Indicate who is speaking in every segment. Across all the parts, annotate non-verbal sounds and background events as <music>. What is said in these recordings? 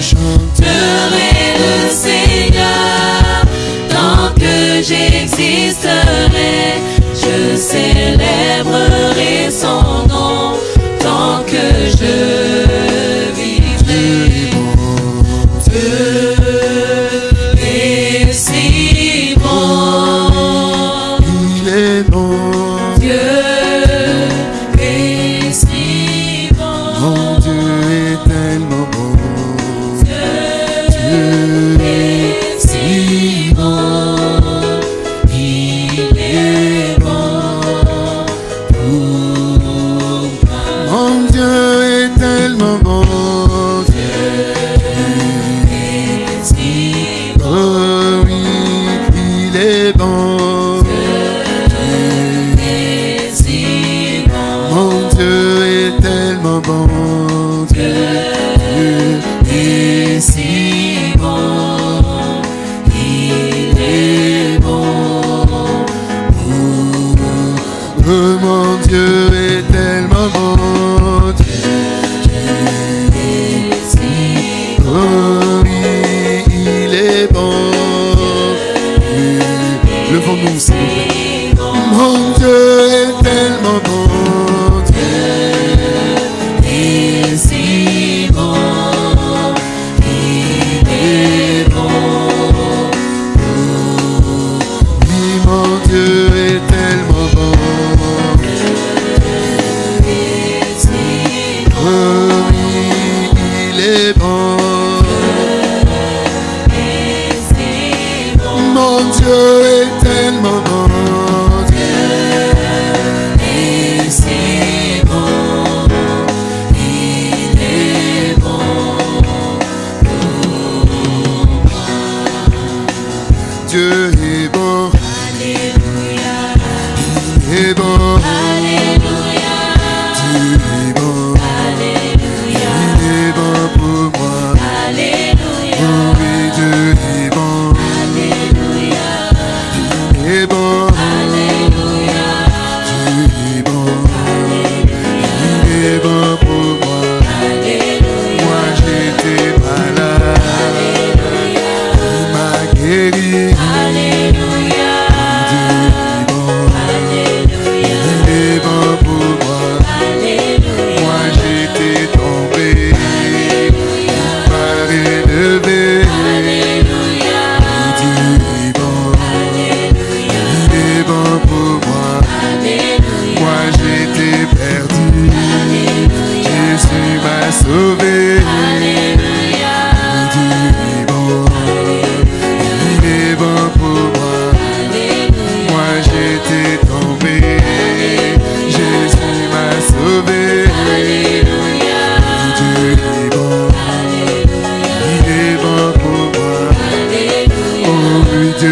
Speaker 1: chanterai le Seigneur. Tant que j'existerai, je célébrerai son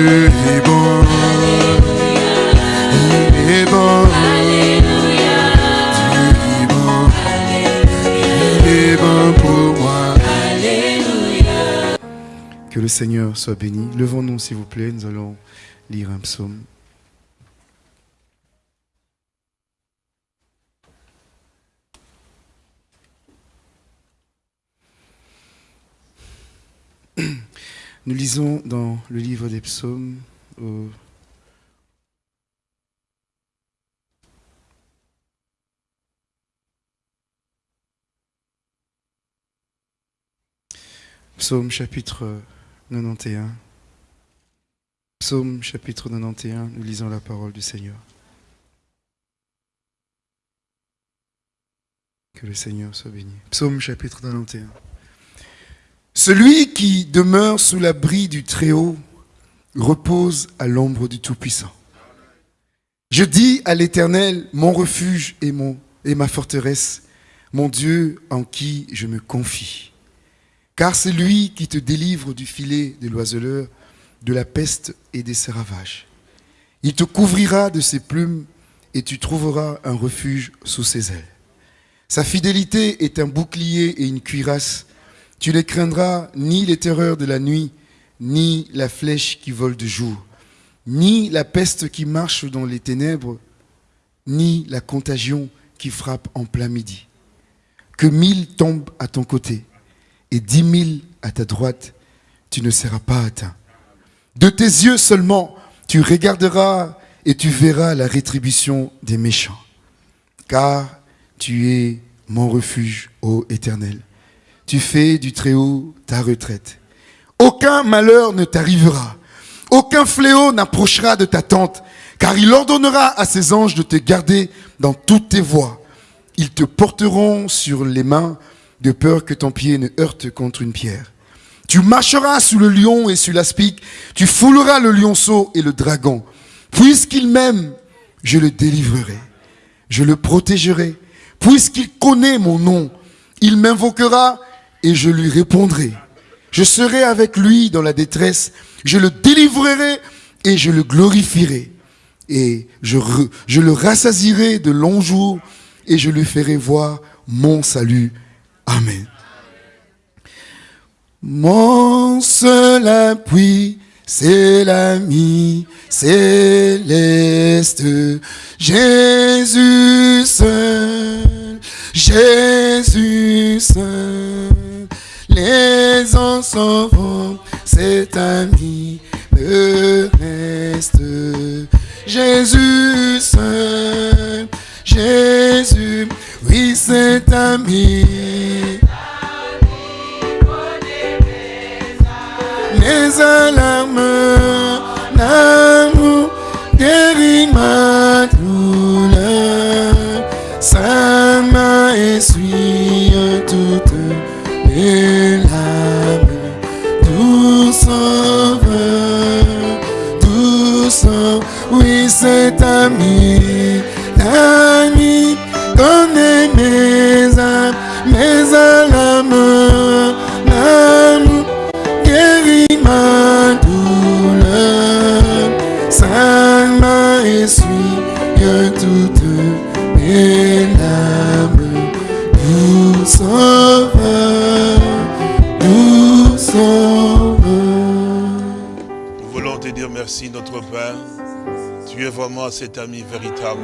Speaker 1: Que
Speaker 2: le Seigneur soit béni. Levons-nous, s'il vous plaît. Nous allons lire un psaume. <clears throat> Nous lisons dans le livre des psaumes au Psaume chapitre 91. Psaume chapitre 91, nous lisons la parole du Seigneur. Que le Seigneur soit béni. Psaume chapitre 91. Celui qui demeure sous l'abri du Très-Haut repose à l'ombre du Tout-Puissant. Je dis à l'Éternel, mon refuge et, ma forteresse, mon Dieu en qui je me confie. Car c'est lui qui te délivre du filet de l'oiseleur, de la peste et des ravages. Il te couvrira de ses plumes et tu trouveras un refuge sous ses ailes. Sa fidélité est un bouclier et une cuirasse. Tu ne craindras ni les terreurs de la nuit, ni la flèche qui vole de jour, ni la peste qui marche dans les ténèbres, ni la contagion qui frappe en plein midi. Que mille tombent à ton côté et dix mille
Speaker 1: à ta droite, tu ne seras pas atteint. De tes yeux seulement, tu regarderas et tu verras la rétribution des méchants. Car tu es mon refuge, ô Éternel. Tu fais du Très-Haut ta retraite. Aucun malheur ne t'arrivera. Aucun fléau n'approchera de ta tente, car il ordonnera à ses anges de te garder dans toutes tes voies. Ils te porteront sur les mains, de peur que ton pied ne heurte contre une pierre. Tu marcheras sous le lion et sous l'aspic, tu fouleras le lionceau et le dragon. Puisqu'il m'aime, je le délivrerai, je le protégerai. Puisqu'il connaît mon nom, il m'invoquera et je lui répondrai. Je serai avec lui dans la détresse, je le délivrerai et je le glorifierai. Et je, le rassasierai de longs jours et je lui ferai voir mon salut. Amen. Mon seul appui, c'est l'ami céleste. Jésus seul, Jésus seul. Les anges s'en cet ami me reste. Jésus seul, Jésus, oui, cet ami. mes alarmes, mes larmes. Tout sauveur, tout sauveur, oui c'est ami, ami,
Speaker 3: Vraiment cet ami véritable.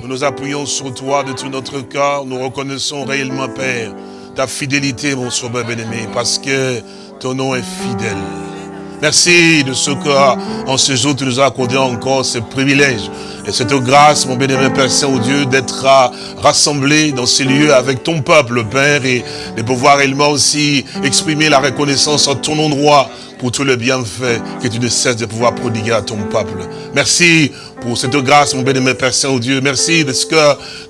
Speaker 3: Nous nous appuyons sur toi de tout notre cœur. Nous reconnaissons réellement, Père, ta fidélité, mon sauveur bien-aimé, parce que ton nom est fidèle. Merci de ce que, en ce jour, tu nous as accordé encore ce privilège et cette grâce, mon bien-aimé Père Saint-Dieu, d'être ah, rassemblés dans ces lieux avec ton peuple, Père, et de pouvoir réellement aussi exprimer la reconnaissance en ton endroit pour tout le bienfait que tu ne cesses de pouvoir prodiguer à ton peuple. Merci pour cette grâce, mon bien-aimé Père Saint-Dieu. Merci de ce que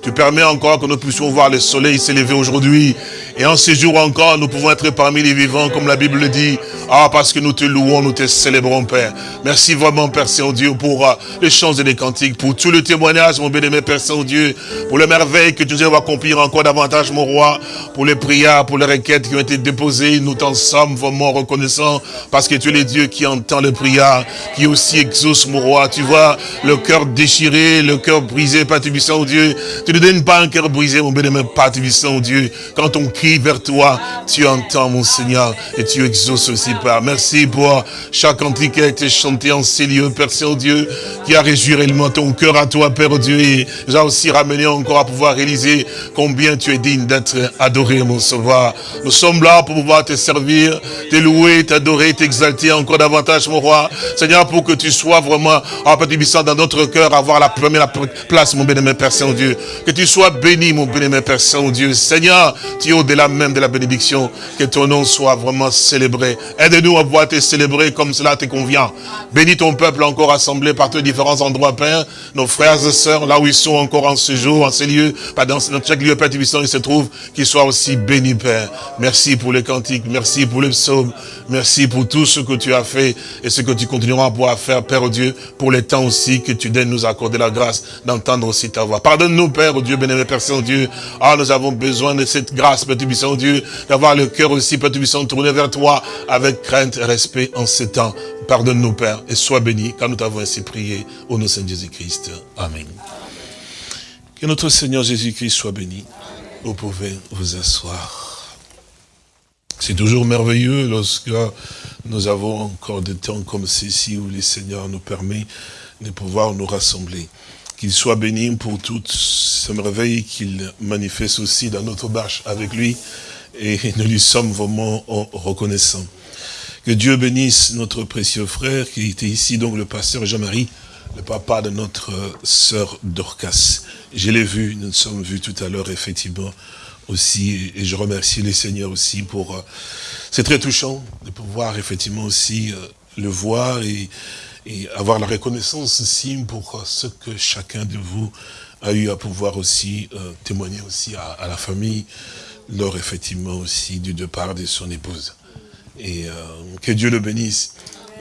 Speaker 3: tu permets encore que nous puissions voir le soleil s'élever aujourd'hui. Et en ce jour encore, nous pouvons être parmi les vivants, comme la Bible le dit. Ah, parce que nous te louons, nous te célébrons, Père. Merci vraiment, Père Saint-Dieu, pour euh, les chants et les cantiques, pour tout le témoignage, mon bien-aimé Père Saint-Dieu, pour les merveilles que tu nous accomplir encore davantage, mon roi, pour les prières, pour les requêtes qui ont été déposées. Nous t'en sommes vraiment reconnaissants, parce que tu es le Dieu qui entend les prières, qui aussi exauce, mon roi. Tu vois, le cœur déchiré, le cœur brisé, Père Tubissant, Dieu. Tu ne donnes pas un cœur brisé, mon bien-aimé Père Tubissant, Dieu. Quand on crie vers toi, tu entends, mon Seigneur, et tu exauces aussi, Père. Merci pour chaque cantique qui a été chanté en ces lieux, Père Saint-Dieu, qui a réjoui réellement ton cœur à toi, Père Dieu, et a aussi ramené encore à pouvoir réaliser combien tu es digne d'être adoré, mon Sauveur. Nous sommes là pour pouvoir te servir, te louer, t'adorer, t'exalter encore davantage, mon roi. Seigneur, pour que tu sois vraiment, en Père Tubissant, dans notre cœur, avoir la première place, mon bien-aimé Père Saint-Dieu. Que tu sois béni, mon bien-aimé Père Saint-Dieu. Seigneur, tu es au-delà même de la bénédiction. Que ton nom soit vraiment célébré. Aide-nous à pouvoir te célébrer comme cela te convient. Bénis ton peuple encore assemblé par tous différents endroits, Père. Nos frères et sœurs, là où ils sont encore en ce jour, en ces lieux, dans chaque lieu, Père Tubissant, ils se trouvent, qu'ils soient aussi bénis, Père. Merci pour les cantiques, merci pour les psaumes, merci pour tout ce que tu as fait et ce que tu continueras à pouvoir faire, Père Dieu, pour les temps aussi que tu donnes nous accorder la grâce d'entendre aussi ta voix. Pardonne-nous, Père Dieu, bénévole Père Saint-Dieu. Ah, nous avons besoin de cette grâce, Père Tubissant, Dieu, d'avoir le cœur aussi, Père Tubissant, tourné vers toi avec crainte et respect en ces temps. Pardonne-nous, Père, et sois béni, car nous t'avons ainsi prié au nom de Saint Jésus-Christ. Amen. Que notre Seigneur Jésus-Christ soit béni. Vous pouvez vous asseoir. C'est toujours merveilleux lorsque nous avons encore des temps comme ceci où le Seigneur nous permet de pouvoir nous rassembler. Qu'il soit béni pour toutes ces merveilles qu'il manifeste aussi dans notre marche avec lui Et nous lui sommes vraiment reconnaissants. Que Dieu bénisse notre précieux frère qui était ici, donc le pasteur Jean-Marie, le papa de notre sœur Dorcas. Je l'ai vu, nous nous sommes vus tout à l'heure, effectivement, aussi, et je remercie les seigneurs aussi pour... Euh, c'est très touchant de pouvoir effectivement aussi euh, le voir et, avoir la reconnaissance aussi pour euh, ce que chacun de vous a eu à pouvoir aussi témoigner aussi à, la famille lors effectivement aussi du départ de son épouse. Et que Dieu le bénisse.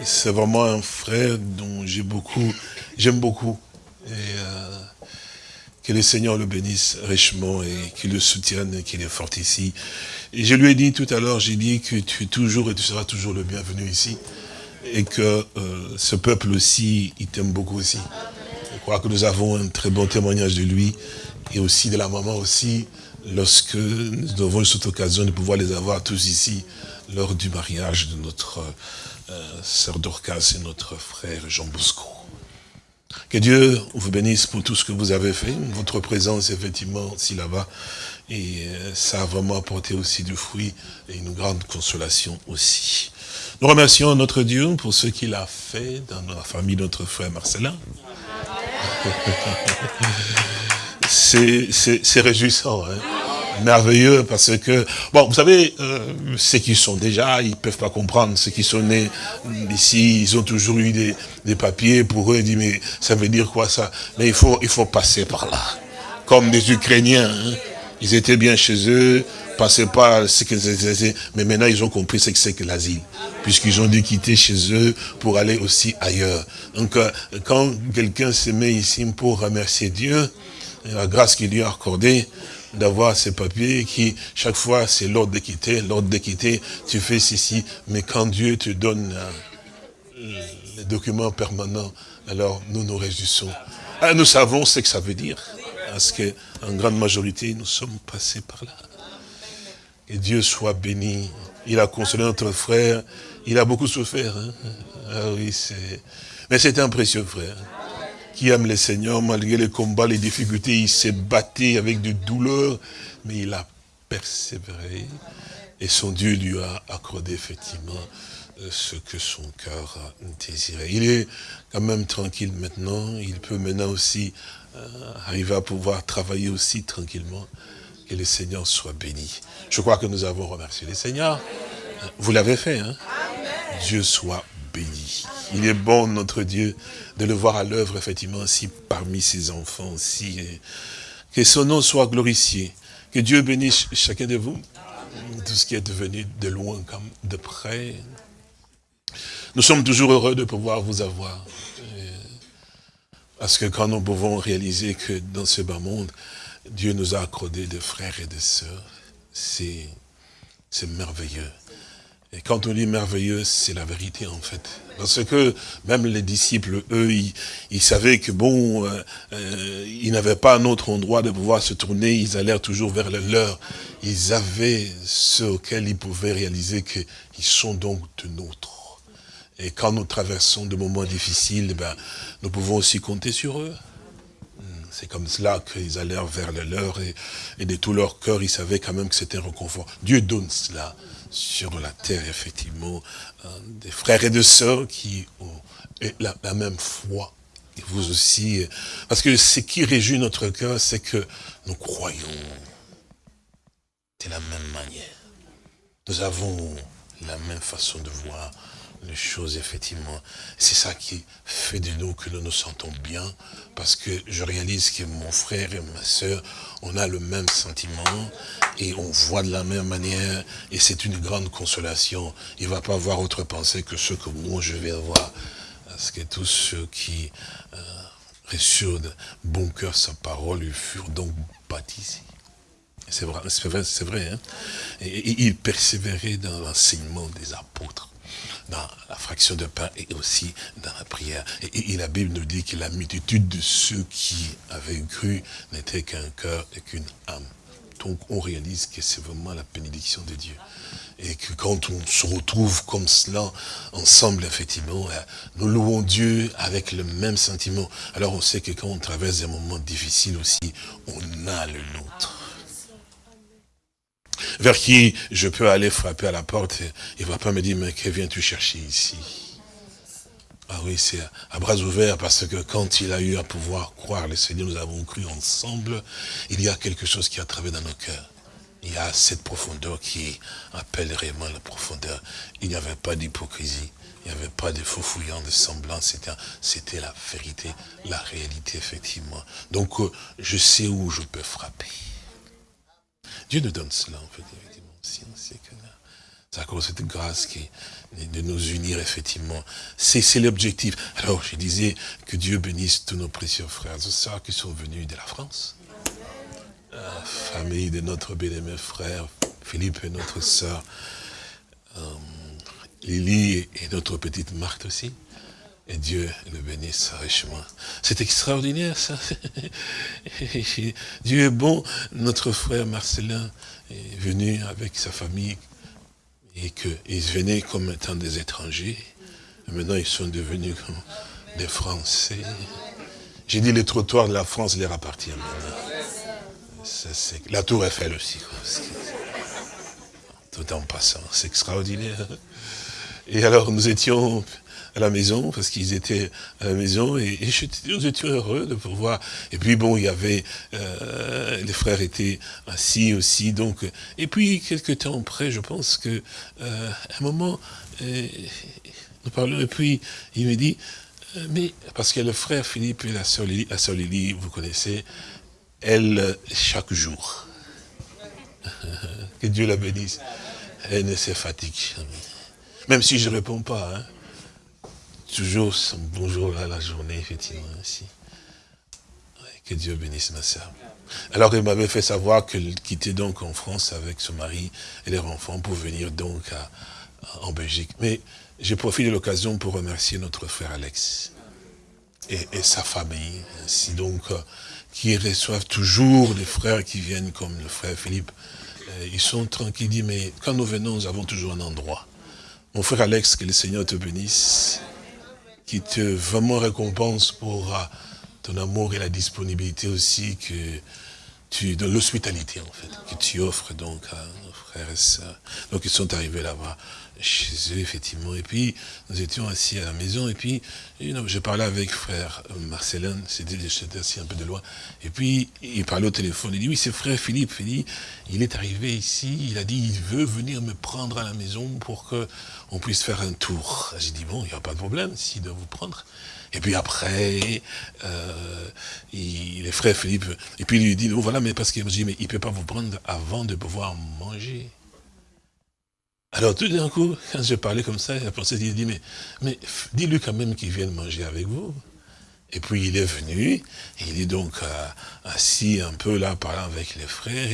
Speaker 3: C'est vraiment un frère dont j'ai beaucoup, j'aime beaucoup. Et que le Seigneur le bénisse richement et qu'il le soutienne et qu'il est fort ici. Et je lui ai dit tout à l'heure, j'ai dit que tu es toujours et tu seras toujours le bienvenu ici. Et que euh, ce peuple aussi, il t'aime beaucoup aussi. Je crois que nous avons un très bon témoignage de lui et aussi de la maman aussi, lorsque nous avons cette occasion de pouvoir les avoir tous ici lors du mariage de notre euh, sœur Dorcas et notre frère Jean Bosco. Que Dieu vous bénisse pour tout ce que vous avez fait. Votre présence, effectivement, aussi là-bas. Et euh, ça a vraiment apporté aussi du fruit et une grande consolation aussi. Nous remercions notre Dieu pour ce qu'il a fait dans la famille de notre frère Marcelin. <laughs> C'est réjouissant. Hein merveilleux parce que, bon, vous savez, euh, ceux qui sont déjà, ils peuvent pas comprendre. Ceux qui sont nés ici, ils ont toujours eu des, des papiers pour eux. Ils disent, mais ça veut dire quoi ça? Mais il faut, il faut passer par là. Comme des Ukrainiens, hein. ils étaient bien chez eux, passaient pas ce que mais maintenant ils ont compris ce que c'est que l'asile, puisqu'ils ont dû quitter chez eux pour aller aussi ailleurs. Donc, euh, quand quelqu'un se met ici pour remercier Dieu, la grâce qu'il lui a accordée, d'avoir ces papiers qui, chaque fois, c'est l'ordre d'équité, l'ordre d'équité, tu fais ceci, mais quand Dieu te donne euh, les documents permanents, alors nous nous réjouissons. Ah, nous savons ce que ça veut dire, parce qu'en grande majorité, nous sommes passés par là. Que Dieu soit béni. Il a consolé notre frère, il a beaucoup souffert. Hein. Ah oui, c'est... Mais c'est un précieux frère qui aime le Seigneur, malgré les combats, les difficultés, il s'est battu avec de douleurs, mais il a persévéré. Et son Dieu lui a accordé effectivement euh, ce que son cœur désirait. Il est quand même tranquille maintenant. Il peut maintenant aussi euh, arriver à pouvoir travailler aussi tranquillement. Que le Seigneur soit béni. Je crois que nous avons remercié le Seigneur. Vous l'avez fait, hein? Dieu soit béni. Il est bon, notre Dieu, de le voir à l'œuvre, effectivement, aussi parmi ses enfants aussi. Que son nom soit glorifié. Que Dieu bénisse chacun de vous. Tout ce qui est devenu de loin comme de près. Nous sommes toujours heureux de pouvoir vous avoir. Parce que quand nous pouvons réaliser que dans ce bas monde, Dieu nous a accordé des frères et des sœurs, c'est merveilleux. Et quand on dit merveilleux, c'est la vérité en fait. Parce que même les disciples, eux, ils, savaient que bon, euh, euh, ils n'avaient pas un autre endroit de pouvoir se tourner, ils allèrent toujours vers le leur. Ils avaient ce auquel ils pouvaient réaliser qu'ils sont donc de nôtres. Et quand nous traversons de moments difficiles, ben, nous pouvons aussi compter sur eux. Hmm, c'est comme cela qu'ils allèrent vers le leur et, et de tout leur cœur, ils savaient quand même que c'était un reconfort. Dieu donne cela sur la terre, effectivement, euh, des frères et des sœurs qui ont la, même foi. Et vous aussi. Parce que ce qui réjouit notre cœur, c'est que nous croyons de la même manière. Nous avons la même façon de voir les choses, effectivement. C'est ça qui fait de nous que nous nous sentons bien, parce que je réalise que mon frère et ma soeur, on a le même sentiment, et on voit de la même manière, et c'est une grande consolation. Il ne va pas avoir autre pensée que ce que moi je vais avoir. Parce que tous ceux qui euh, reçurent de bon cœur sa parole, ils furent donc baptisés. C'est vrai, c'est vrai, vrai. Hein? Et ils persévéraient dans l'enseignement des apôtres dans la fraction de pain et aussi dans la prière. Et, la Bible nous dit que la multitude de ceux qui avaient cru n'était qu'un cœur et qu'une âme. Donc on réalise que c'est vraiment la bénédiction de Dieu. Et que quand on se retrouve comme cela, ensemble, effectivement, euh, nous louons Dieu avec le même sentiment. Alors on sait que quand on traverse des moments difficiles aussi, on a le nôtre. Vers qui je peux aller frapper à la porte. Il ne va pas me dire, mais que viens-tu chercher ici? Ah oui, c'est à bras ouverts, parce que quand il a eu à pouvoir croire le Seigneur, nous avons cru ensemble, il y a quelque chose qui a travaillé dans nos cœurs. Il y a cette profondeur qui appelle réellement la profondeur. Il n'y avait pas d'hypocrisie. Il n'y avait pas de faux fouillants, de semblants, c'était c'était la vérité, la réalité, effectivement. Donc, euh, je sais où je peux frapper. Dieu nous donne cela, en fait, effectivement, aussi. on c'est à cause de cette grâce qui de nous unir, effectivement. C'est l'objectif. Alors, je disais que Dieu bénisse tous nos précieux frères et sœurs qui sont venus de la France. La famille de notre bien-aimé frère, Philippe et notre sœur. euh, Lily et notre petite Marthe aussi. Et Dieu le bénisse richement. C'est extraordinaire ça. <laughs> Dieu est bon. Notre frère Marcelin est venu avec sa famille et qu'ils venaient comme étant des étrangers. Maintenant ils sont devenus comme des Français. J'ai dit les trottoirs de la France leur appartiennent maintenant. La tour Eiffel aussi. Tout en passant, c'est extraordinaire. Et alors nous étions à la maison, parce qu'ils étaient à la maison, et, et nous étions heureux de pouvoir. Et puis bon, il y avait, euh, les frères étaient assis aussi, donc. Et puis quelques temps après, je pense que, euh, à un moment, euh, nous parlons, et puis il me dit, euh, mais parce que le frère Philippe et la sœur Lily, la Lily, vous connaissez, elle chaque jour. <laughs> que Dieu la bénisse. Elle ne se fatigue jamais. Même si je ne réponds pas, hein. Toujours son bonjour là, la journée, effectivement, Que Dieu bénisse ma sœur. Alors, elle m'avait fait savoir qu'elle quittait donc en France avec son mari et leurs enfants pour venir donc à- à- en Belgique. Mais j'ai profité de l'occasion pour remercier notre frère Alex et, et sa famille, ainsi donc, euh, qui reçoivent toujours des frères qui viennent comme le frère Philippe. Euh, ils sont tranquilles, mais quand nous venons, nous avons toujours un endroit. Mon frère Alex, que le Seigneur te bénisse, qui te vraiment récompense pour euh, ton amour et la disponibilité aussi que tu, de l'hospitalité en fait, que tu offres donc à nos frères et sœurs. Donc ils sont arrivés là-bas chez eux, effectivement. Et puis, nous étions assis à la maison, et puis, je parlais avec frère euh, Marcelin, c'était assis un peu de loin, et puis, il parlait au téléphone, il dit, oui, c'est frère Philippe, il dit, il est arrivé ici, il a dit, il veut venir me prendre à la maison pour que on puisse faire un tour. J'ai dit, bon, il n'y a pas de problème, s'il doit vous prendre. Et puis après, euh, il, les frères Philippe, et puis il lui dit, oh, voilà, mais parce qu'il me dit, mais il ne peut pas vous prendre avant de pouvoir manger. Alors tout d'un coup, quand je parlais comme ça, la princesse dit, mais, mais dis-lui quand même qu'il vienne manger avec vous. Et puis il est venu, il est donc euh, assis un peu là, parlant avec les frères,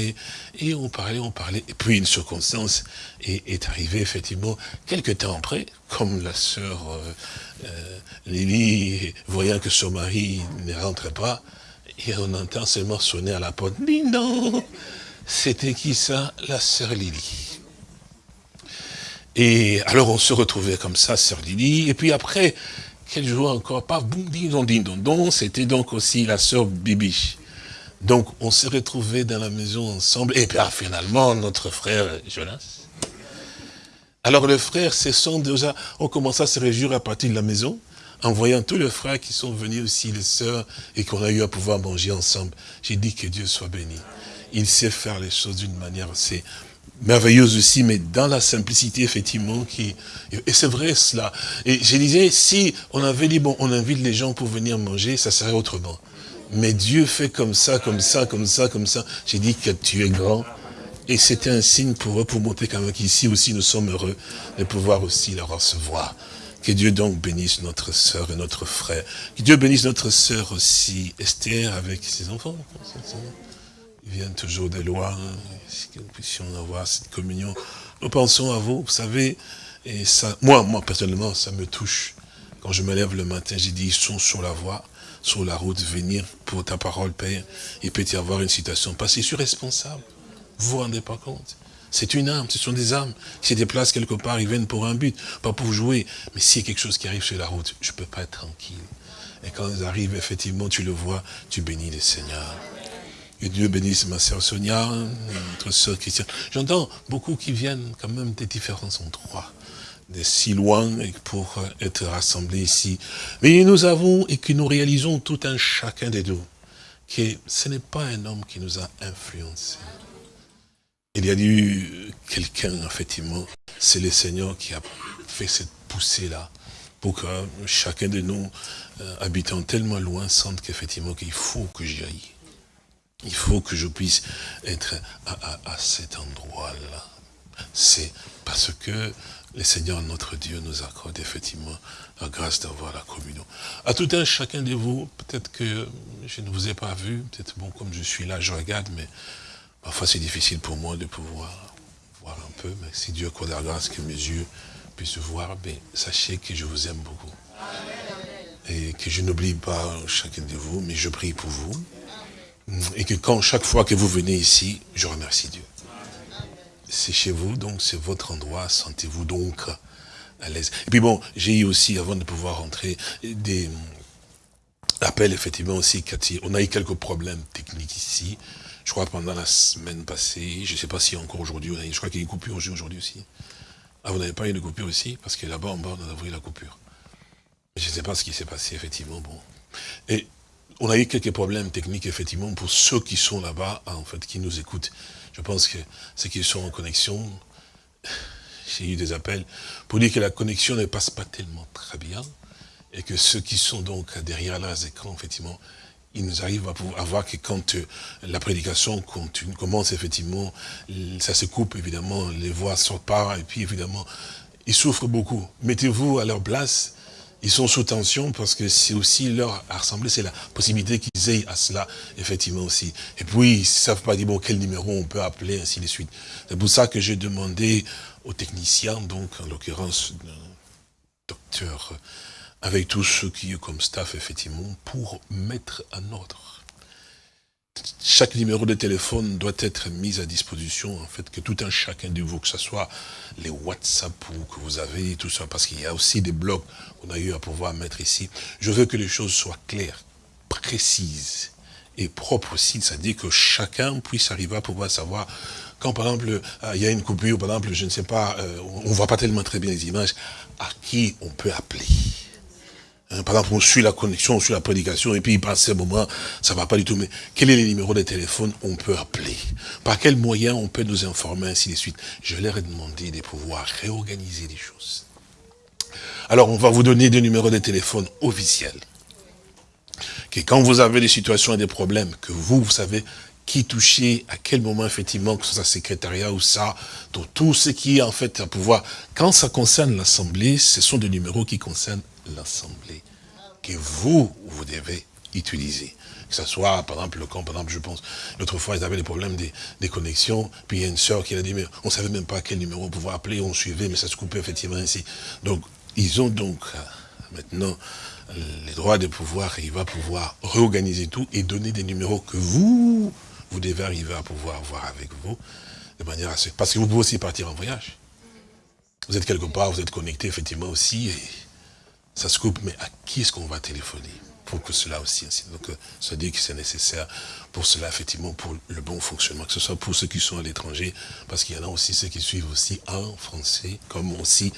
Speaker 3: et, on parlait, on parlait. Et puis une circonstance est, est arrivée, effectivement, quelques temps après, comme la sœur euh, euh, Lily, voyant que son mari ne rentrait pas, et on entend seulement sonner à la porte. Ding dong C'était qui ça La sœur Lily? Et alors on se retrouvait comme ça, sœur Lily, et puis après, quel jour encore, pas boum, ding dong, ding dong, dong, c'était donc aussi la sœur Bibi. Donc on s'est retrouvés dans la maison ensemble, et puis ah, finalement notre frère Jonas. Alors les frères se sont déjà, ont commencé à se réjouir à partir de la maison, en voyant tous les frères qui sont venus aussi, les sœurs, et qu'on a eu à pouvoir manger ensemble. J'ai dit que Dieu soit béni. Il sait faire les choses d'une manière assez merveilleuse aussi, mais dans la simplicité, effectivement, qui, et c'est vrai cela. Et je disais, si on avait dit, bon, on invite les gens pour venir manger, ça serait autrement. Mais Dieu fait comme ça, comme ça, comme ça, comme ça. J'ai dit que tu es grand. Et c'était un signe pour eux, pour montrer quand qu'ici aussi nous sommes heureux de pouvoir aussi la recevoir. Que Dieu donc bénisse notre sœur et notre frère. Que Dieu bénisse notre sœur aussi, Esther, avec ses enfants. Ils viennent toujours de loin, que nous puissions avoir cette communion? Nous pensons à vous, vous savez, et ça, moi, moi personnellement, ça me touche. Quand je me lève le matin, j'ai dit, ils sont sur la voie, sur la route, venir pour ta parole, Père. Il peut y avoir une situation, parce que je suis responsable. Vous vous rendez pas compte? C'est une âme, ce sont des âmes qui se déplacent quelque part, ils viennent pour un but, pas pour jouer. Mais s'il y a quelque chose qui arrive sur la route, je ne peux pas être tranquille. Et quand ils arrivent, effectivement, tu le vois, tu bénis le Seigneur. Que Dieu bénisse ma sœur Sonia, notre sœur Christiane. J'entends beaucoup qui viennent quand même des différents endroits, de si loin pour euh, être rassemblés ici. Mais nous avons et que nous réalisons tout un chacun des deux que ce n'est pas un homme qui nous a influencés. Il y a eu quelqu'un, effectivement, c'est le Seigneur qui a fait cette poussée-là pour que chacun de nous, euh, habitant tellement loin, sente qu'effectivement qu'il faut que j'y aille. Il faut que je puisse être à, cet endroit-là. C'est parce que le Seigneur, notre Dieu, nous accorde effectivement la grâce d'avoir la communion. À tout un chacun de vous, peut-être que je ne vous ai pas vu, peut-être bon, comme je suis là, je regarde, mais parfois c'est difficile pour moi de pouvoir voir un peu, mais si Dieu accorde la grâce que mes yeux puissent voir, ben, sachez que je vous aime beaucoup. Et que je n'oublie pas chacun de vous, mais je prie pour vous. Et que quand chaque fois que vous venez ici, je remercie Dieu. C'est chez vous, donc c'est votre endroit, sentez-vous donc à l'aise. Et puis bon, j'ai eu aussi, avant de pouvoir rentrer, des appels, effectivement aussi, Cathy. On a eu quelques problèmes techniques ici. Je crois pendant la semaine passée, je ne sais pas si encore aujourd'hui, je crois qu'il y a une coupure aujourd'hui aussi. Ah, vous n'avez pas eu de coupure ici? Parce que là-bas, en bas, on a eu la coupure. Je ne sais pas ce qui s'est passé, effectivement. Bon. Et on a eu quelques problèmes techniques, effectivement, pour ceux qui sont là-bas, en fait, qui nous écoutent. Je pense que ceux qui sont en connexion, <laughs> j'ai eu des appels pour dire que la connexion ne passe pas tellement très bien et que ceux qui sont donc derrière leurs écrans, effectivement, ils nous arrivent à, voir que quand euh, la prédication commence, effectivement, ça se coupe, évidemment, les voix sortent pas, et puis, évidemment, ils souffrent beaucoup. Mettez-vous à leur place, ils sont sous tension parce que c'est aussi leur assemblée, c'est la possibilité qu'ils aient à cela, effectivement aussi. Et puis, ils ne savent pas dire, bon, quel numéro on peut appeler, ainsi de suite. C'est pour ça que j'ai demandé aux techniciens, donc, en l'occurrence, le docteur, euh, avec tous ceux qui sont comme staff, effectivement, pour mettre en ordre. Chaque numéro de téléphone doit être mis à disposition, en fait, que tout un chacun de vous, que ce soit les WhatsApp ou que vous avez, tout ça, parce qu'il y a aussi des blogs qu'on a eu à pouvoir mettre ici. Je veux que les choses soient claires, précises et propres aussi, c'est-à-dire que chacun puisse arriver à pouvoir savoir quand par exemple euh, il y a une coupure, par exemple, je ne sais pas, euh, on ne voit pas tellement très bien les images, à qui on peut appeler. Hein, par exemple, on suit la connexion, on suit la prédication, et puis il passe un moment, ça va pas du tout. Mais quel est le numéro de téléphone on peut appeler? Par quel moyen on peut nous informer, ainsi de suite? Je leur ai demandé de pouvoir réorganiser les choses. Alors, on va vous donner des numéros de téléphone officiels. Que quand vous avez des situations et des problèmes, que vous, vous savez qui toucher, à quel moment, effectivement, que ce soit secrétariat ou ça, tout ce qui est, en fait, à pouvoir. Quand ça concerne l'Assemblée, ce sont des numéros qui concernent l'Assemblée, que vous, vous devez utiliser. Que ce soit, par exemple, le camp, par exemple, je pense, l'autre fois, ils avaient des problèmes des, des connexions, puis il y a une sœur qui a dit, mais on savait même pas quel numéro pouvoir appeler, on suivait, mais ça se coupait effectivement ainsi. Donc, ils ont donc, euh, maintenant, les droits de pouvoir, et il va pouvoir réorganiser tout et donner des numéros que vous, vous devez arriver à pouvoir voir avec vous, de manière à ce... Parce que vous pouvez aussi partir en voyage. Vous êtes quelque part, vous êtes connecté effectivement aussi, et ça se coupe, mais à qui est-ce qu'on va téléphoner pour que cela aussi, ainsi. donc euh, ça dit que c'est nécessaire pour cela, effectivement, pour le bon fonctionnement, que ce soit pour ceux qui sont à l'étranger, parce qu'il y en a aussi ceux qui suivent aussi en français, comme aussi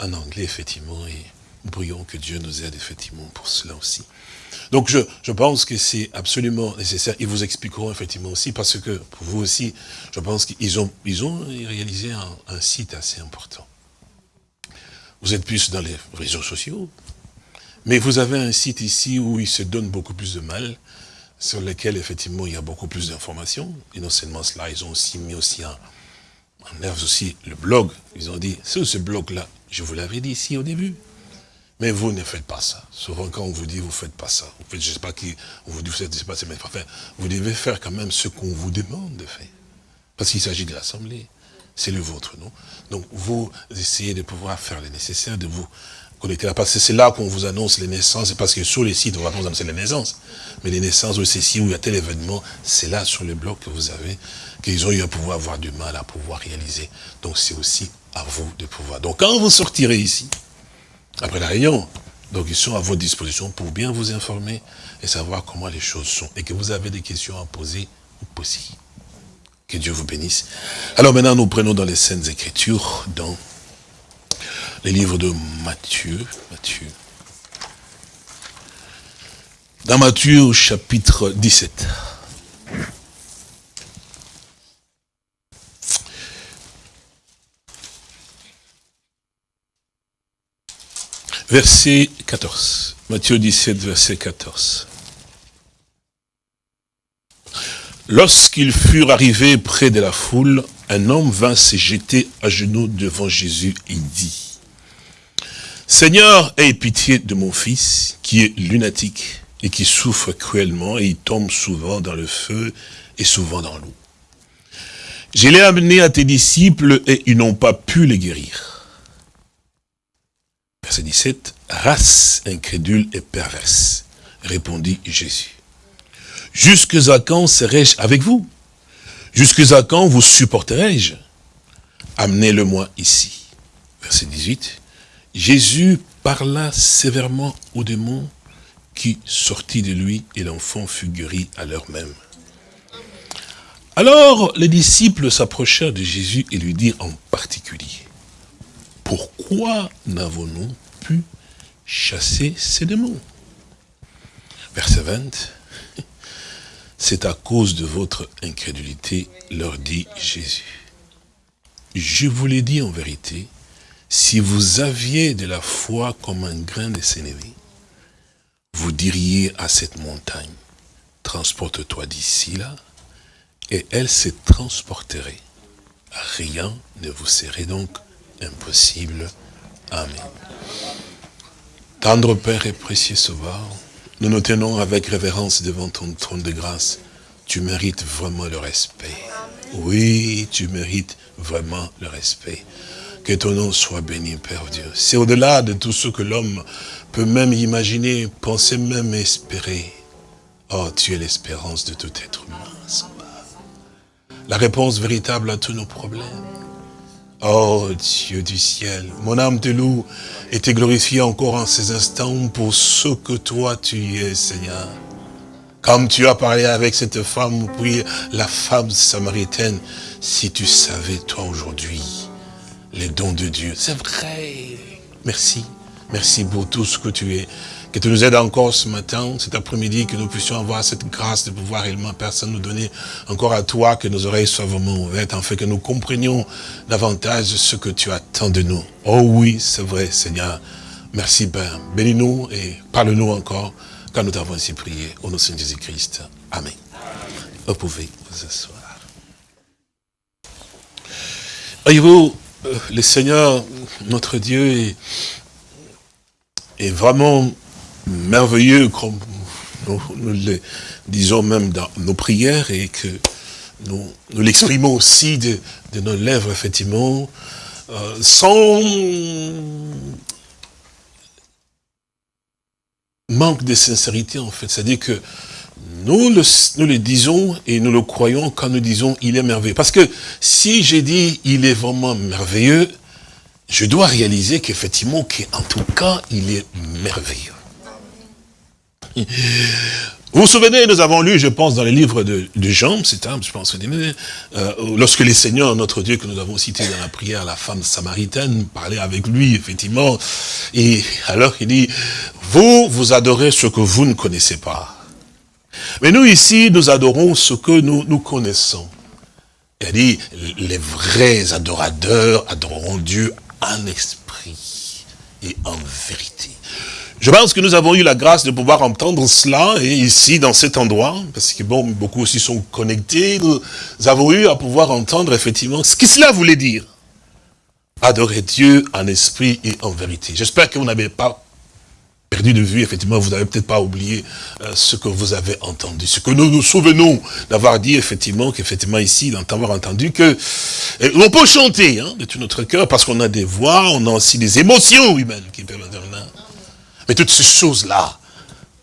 Speaker 3: en anglais, effectivement, et prions que Dieu nous aide, effectivement, pour cela aussi. Donc je, je pense que c'est absolument nécessaire. Ils vous expliqueront effectivement aussi, parce que pour vous aussi, je pense qu'ils ont, ils ont réalisé un site assez important. Vous êtes plus dans les réseaux sociaux, mais vous avez un site ici où il se donne beaucoup plus de mal, sur lequel effectivement il y a beaucoup plus d'informations. Et non seulement cela, ils ont aussi mis aussi en, en œuvre aussi le blog. Ils ont dit, c'est ce blog-là, je vous l'avais dit ici au début. Mais vous ne faites pas ça. Souvent, quand on vous dit, vous ne faites pas ça. Vous faites, je ne sais pas qui, vous dit, vous faites, je sais pas, mais enfin, vous devez faire quand même ce qu'on vous demande de faire. Parce qu'il s'agit de l'Assemblée. C'est le vôtre, non? Donc, vous essayez de pouvoir faire le nécessaire, de vous connecter là. Parce que c'est là qu'on vous annonce les naissances. Parce que sur les sites, on va vous annoncer les naissances. Mais les naissances ou ceci, où il y a tel événement, c'est là, sur le blog que vous avez, qu'ils ont eu à pouvoir avoir du mal à pouvoir réaliser. Donc, c'est aussi à vous de pouvoir. Donc, quand vous sortirez ici, après la réunion. Donc ils sont à votre disposition pour bien vous informer et savoir comment les choses sont. Et que vous avez des questions à poser, possible. Que Dieu vous bénisse. Alors maintenant, nous prenons dans les Saintes Écritures, dans les livres de Matthieu. Matthieu. Dans Matthieu, chapitre 17. Verset 14. Matthieu 17, verset 14. Lorsqu'ils furent arrivés près de la foule, un homme vint se jeter à genoux devant Jésus et dit, Seigneur, aie pitié de mon fils, qui est lunatique et qui souffre cruellement, et il tombe souvent dans le feu et souvent dans l'eau. Je l'ai amené à tes disciples et ils n'ont pas pu le guérir. Verset 17, race incrédule et perverse, répondit Jésus. Jusque à quand serai-je avec vous? Jusque à quand vous supporterai-je? Amenez-le-moi ici. Verset 18, Jésus parla sévèrement au démon qui sortit de lui et l'enfant fut guéri à l'heure même. Alors les disciples s'approchèrent de Jésus et lui dirent en particulier, pourquoi n'avons-nous pu chasser ces démons? Verset 20, c'est à cause de votre incrédulité, leur dit Jésus. Je vous l'ai dit en vérité, si vous aviez de la foi comme un grain de sénévé, vous diriez à cette montagne, transporte-toi d'ici là, et elle se transporterait. Rien ne vous serait donc impossible. Amen. Tendre Père et précieux Sauveur, nous nous tenons avec révérence devant ton trône de grâce. Tu mérites vraiment le respect. Oui, tu mérites vraiment le respect. Que ton nom soit béni, Père Dieu. C'est au-delà de tout ce que l'homme peut même imaginer, penser même espérer. Oh, tu es l'espérance de tout être humain. La réponse véritable à tous nos problèmes. Oh Dieu du ciel, mon âme te loue et te glorifie encore en ces instants pour ce que toi tu es, Seigneur. Comme tu as parlé avec cette femme, puis la femme samaritaine, si tu savais, toi, aujourd'hui, les dons de Dieu. C'est vrai. Merci. Merci pour tout ce que tu es. Que tu nous aides encore ce matin, cet après-midi, que nous puissions avoir cette grâce de pouvoir réellement, personne nous donner encore à toi, que nos oreilles soient vraiment ouvertes, en fait que nous comprenions davantage ce que tu attends de nous. Oh oui, c'est vrai, Seigneur. Merci, Père. Bénis-nous et parle-nous encore, car nous t'avons ainsi prié. Au nom de Jésus-Christ. Amen. Vous pouvez vous asseoir. Voyez-vous, euh, le Seigneur, notre Dieu, est vraiment merveilleux, comme nous, le disons même dans nos prières, et que nous, l'exprimons aussi de, de, nos lèvres, effectivement, euh, sans manque de sincérité, en fait. C'est-à-dire que nous le, nous le disons et nous le croyons quand nous disons « il est merveilleux ». Parce que si j'ai dit « il est vraiment merveilleux », je dois réaliser qu'effectivement, qu'en tout cas, il est merveilleux. Vous vous souvenez, nous avons lu, je pense, dans les livres de, Jean, c'est un, je pense, euh, lorsque les seigneurs, notre Dieu, que nous avons cité dans la prière, la femme samaritaine, parlait avec lui, effectivement, et alors il dit, vous, vous adorez ce que vous ne connaissez pas. Mais nous, ici, nous adorons ce que nous, nous connaissons. Il dit, les vrais adorateurs adoreront Dieu en esprit et en vérité. Je pense que nous avons eu la grâce de pouvoir entendre cela, et ici, dans cet endroit, parce que bon, beaucoup aussi sont connectés, nous avons eu à pouvoir entendre effectivement ce que cela voulait dire. Adorer Dieu en esprit et en vérité. J'espère que vous n'avez pas perdu de vue, effectivement, vous n'avez peut-être pas oublié euh, ce que vous avez entendu, ce que nous nous souvenons d'avoir dit, effectivement, qu'effectivement ici, d'avoir entendu que euh, on peut chanter hein, de tout notre cœur, parce qu'on a des voix, on a aussi des émotions humaines qui peuvent intervenir. Mais toutes ces choses-là,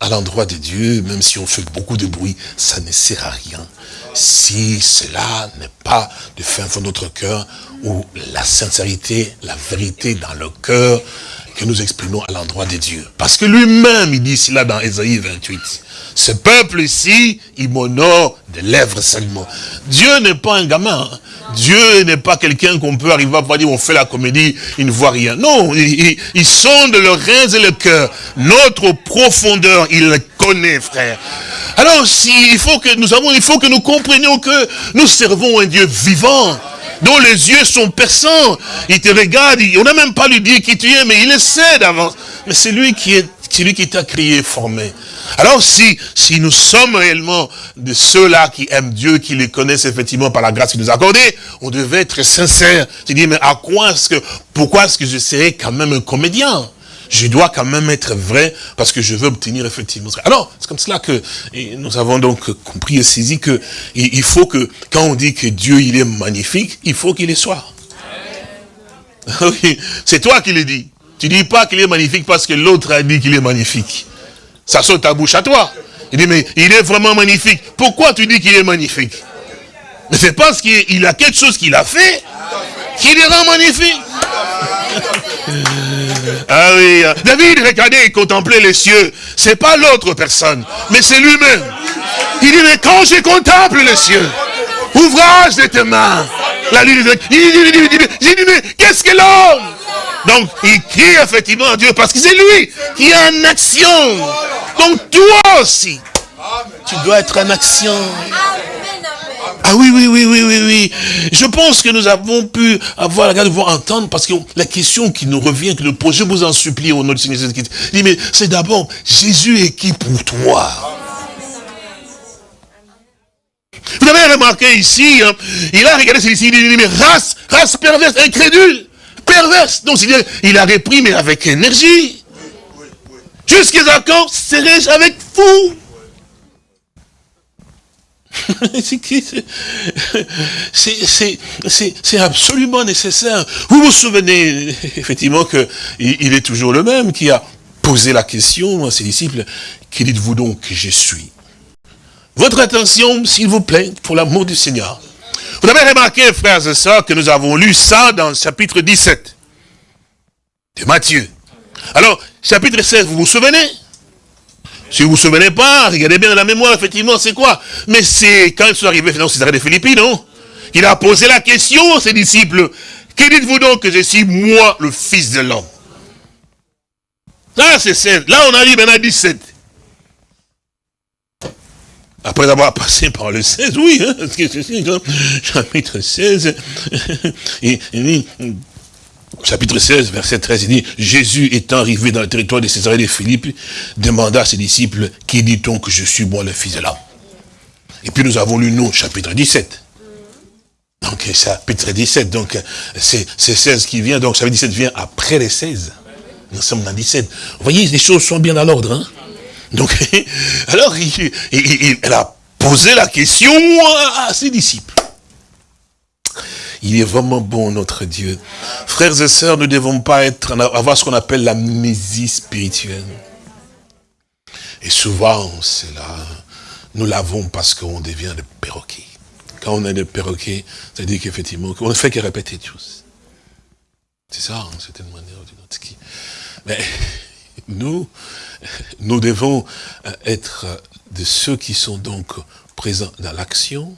Speaker 3: à l'endroit de Dieu, même si on fait beaucoup de bruit, ça ne sert à rien. Si cela n'est pas de fin fond notre cœur, où la sincérité, la vérité dans le cœur, que nous exprimons à l'endroit de Dieu. Parce que lui-même, il dit cela dans Ésaïe 28. Ce peuple ici, il m'honore de lèvres seulement. Dieu n'est pas un gamin. hein. Dieu n'est pas quelqu'un qu'on peut arriver à dire on fait la comédie, il ne voit rien. Non, il, il, sonde le reins et le cœur. Notre profondeur, il le connaît, frère. Alors, il faut que nous avons, il faut que nous comprenions que nous servons un Dieu vivant dont les yeux sont perçants. Il te regarde, on n'a même pas lui dit qui tu es, mais il le sait d'avance. Mais c'est lui qui est, c'est lui qui t'a créé, formé. Alors si, si nous sommes réellement de ceux-là qui aiment Dieu, qui les connaissent effectivement par la grâce qu'il nous a accordée, on devait être sincère. Tu dis, mais à quoi est-ce que, pourquoi est-ce que je serais quand même un comédien? Je dois quand même être vrai parce que je veux obtenir effectivement. Alors, c'est comme cela que nous avons donc compris et saisi que il faut que, quand on dit que Dieu il est magnifique, il faut qu'il le soit. <laughs> Oui, c'est toi qui le dis. Tu dis pas qu'il est magnifique parce que l'autre a dit qu'il est magnifique. Ça saute ta bouche à toi. Il dit, mais il est vraiment magnifique. Pourquoi tu dis qu'il est magnifique? Mais c'est parce qu'il il a quelque chose qu'il a fait qui le rend magnifique. <laughs> Ah oui, euh, David regardait et contemplait les cieux. C'est pas l'autre personne, mais c'est lui-même. Il dit, mais quand je contemple les cieux, ouvrage de tes mains, la lune. Il dit, mais qu'est-ce que l'homme? Donc, il crie effectivement à Dieu parce que c'est lui qui est en action. Donc, toi aussi, tu dois être en action. Ah oui, oui, oui, oui, oui, oui. Je pense que nous avons pu avoir la grâce de vous entendre parce que la question qui nous revient, que posons, je vous en supplie au nom du Seigneur Jésus-Christ. Dit, mais c'est d'abord, Jésus est qui pour toi? Vous avez remarqué ici, hein, il a regardé celui-ci, il dit, mais race, race perverse, incrédule, perverse. Donc, il, il a repris, mais avec énergie. Jusqu'à quand serai-je avec vous? <laughs> C'est absolument nécessaire. Vous vous souvenez effectivement que il est toujours le même qui a posé la question à ses disciples, qui dites-vous donc que je suis? Votre attention, s'il vous plaît, pour l'amour du Seigneur. Vous avez remarqué, frères et sœurs, que nous avons lu ça dans le chapitre 17 de Matthieu. Alors, chapitre 16, vous vous souvenez? Si vous vous souvenez pas, regardez bien la mémoire, effectivement, c'est quoi? Mais c'est quand ils sont arrivés dans Césarée de Philippi, non Il a posé la question à ses disciples. Que dites-vous donc que je suis, moi, le Fils de l'homme? Là, c'est 16. Là, on a dit maintenant 17. Après avoir passé par le 16, oui, hein, parce que c'est chapitre 16, et, <laughs> chapitre 16, verset 13, il dit, Jésus étant arrivé dans le territoire de Césarée de Philippe, demanda à ses disciples, qui dit-on que je suis moi le fils de l'homme? Et puis nous avons lu nous, chapitre 17. Donc chapitre 17, donc c'est c'est 16 qui vient, donc chapitre 17 vient après les 16. Nous sommes dans 17. Vous voyez, les choses sont bien à l'ordre. Hein? Donc, <laughs> alors, il- elle a posé la question à ses disciples. Il est vraiment bon, notre Dieu. Frères et sœurs, nous ne devons pas être, avoir ce qu'on appelle l'amnésie spirituelle. Et souvent, c'est là, nous l'avons parce qu'on devient des perroquets. Quand on est des perroquets, c'est-à-dire qu'effectivement, on ne fait que répéter choses. C'est ça, en certaine manière ou d'une autre. Mais <laughs> nous, nous devons euh, être de ceux qui sont donc présents dans l'action,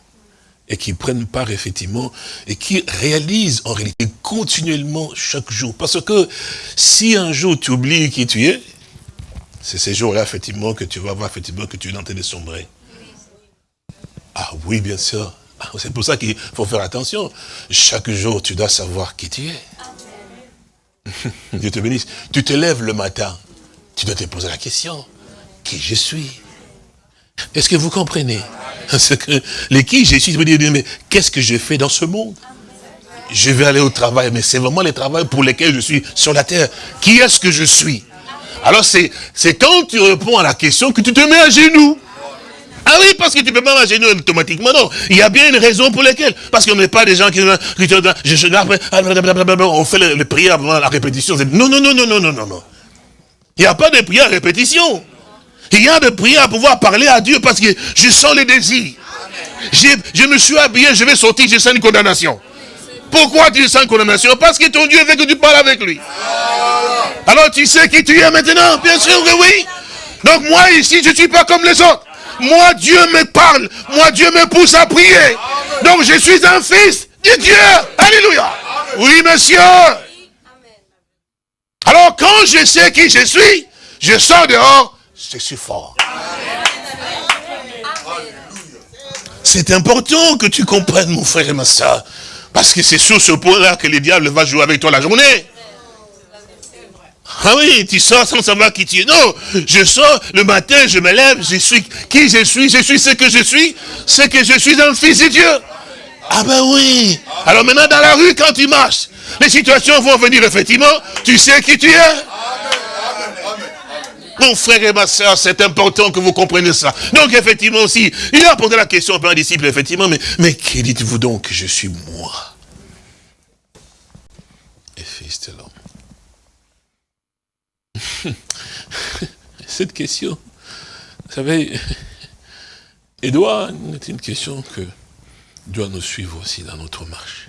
Speaker 3: et qui prennent part effectivement et qui réalisent en réalité continuellement chaque jour. Parce que si un jour tu oublies qui tu es, c'est ces jours-là effectivement que tu vas voir effectivement que tu es en train de sombrer. Ah oui, bien sûr. Ah, C'est pour ça qu'il faut faire attention. Chaque jour, tu dois savoir qui tu es. <laughs> Dieu te bénisse. Tu te lèves le matin, tu dois te poser la question, qui je suis? Est-ce que vous comprenez? Parce que les qui je suis, je me dis, mais qu'est-ce que j'ai fait dans ce monde? Je vais aller au travail, mais c'est vraiment le travail pour lequel je suis sur la terre. Qui est-ce que je suis? Alors c'est c'est quand tu réponds à la question que tu te mets à genoux. Ah oui, parce que tu peux pas à genoux automatiquement, non. Il y a bien une raison pour laquelle. Parce qu'on n'est pas des gens qui... te- je- je- après, on fait le, le prière avant la répétition. Non, non, non, non, non, non, non. Il n'y a pas de prière à répétition. Il y a de prière à pouvoir parler à Dieu parce que je sens les désirs. Je me suis habillé, je vais sortir, je sens une condamnation. Pourquoi tu sens une condamnation? Parce que ton Dieu veut que tu parles avec lui. Alors tu sais qui tu es maintenant? Bien sûr que oui. Donc moi ici, je ne suis pas comme les autres. Moi, Dieu me parle. Moi, Dieu me pousse à prier. Donc je suis un fils de Dieu. Alléluia. Oui, monsieur. Alors quand je sais qui je suis, je sors dehors, je suis fort. C'est important que tu comprennes, mon frère et ma soeur. Parce que c'est sur ce point-là que le diable va jouer avec toi la journée. Ah oui, tu sors sans savoir qui tu es. Non, je sors le matin, je me lève, je suis qui je suis, je suis ce que je suis, c'est que je suis un fils de Dieu. Ah ben oui. Alors maintenant dans la rue, quand tu marches, les situations vont venir effectivement, tu sais qui tu es. Mon frère et ma soeur, c'est important que vous compreniez ça. Donc, effectivement aussi, il a posé la question à un disciple, effectivement, mais, mais qui dites-vous donc que je suis moi? Et fils de l'homme. Cette question, vous savez, Edouard, c'est une question que doit nous suivre aussi dans notre marche.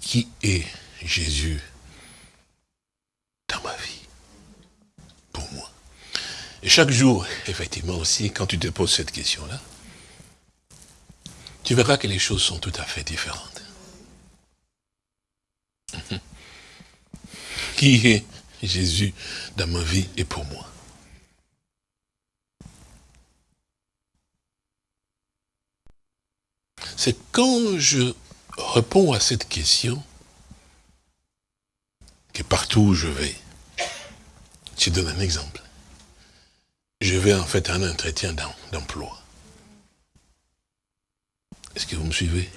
Speaker 3: Qui est Jésus? Dans ma vie, pour moi. Et chaque jour, effectivement aussi, quand tu te poses cette question-là, tu verras que les choses sont tout à fait différentes. <laughs> Qui est Jésus dans ma vie et pour moi? C'est quand je réponds à cette question partout où je vais, je donne un exemple. Je vais en fait à un entretien d'emploi. Est-ce que vous me suivez?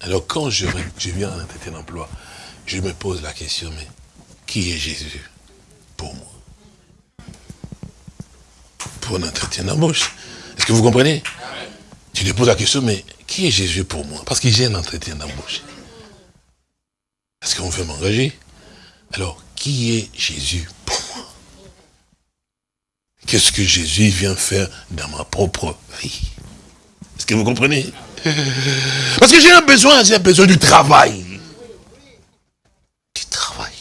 Speaker 3: Alors quand je, je viens à un entretien d'emploi, je me pose la question, mais qui est Jésus pour moi? Pour un entretien d'embauche. Est-ce que vous comprenez? Tu te poses la question, mais qui est Jésus pour moi? Parce que j'ai un entretien d'embauche. Est-ce qu'on veut m'engager Alors, qui est Jésus pour moi? Qu'est-ce que Jésus vient faire dans ma propre vie? Est-ce que vous comprenez? <laughs> Parce que j'ai un besoin, j'ai un besoin du travail. Du travail.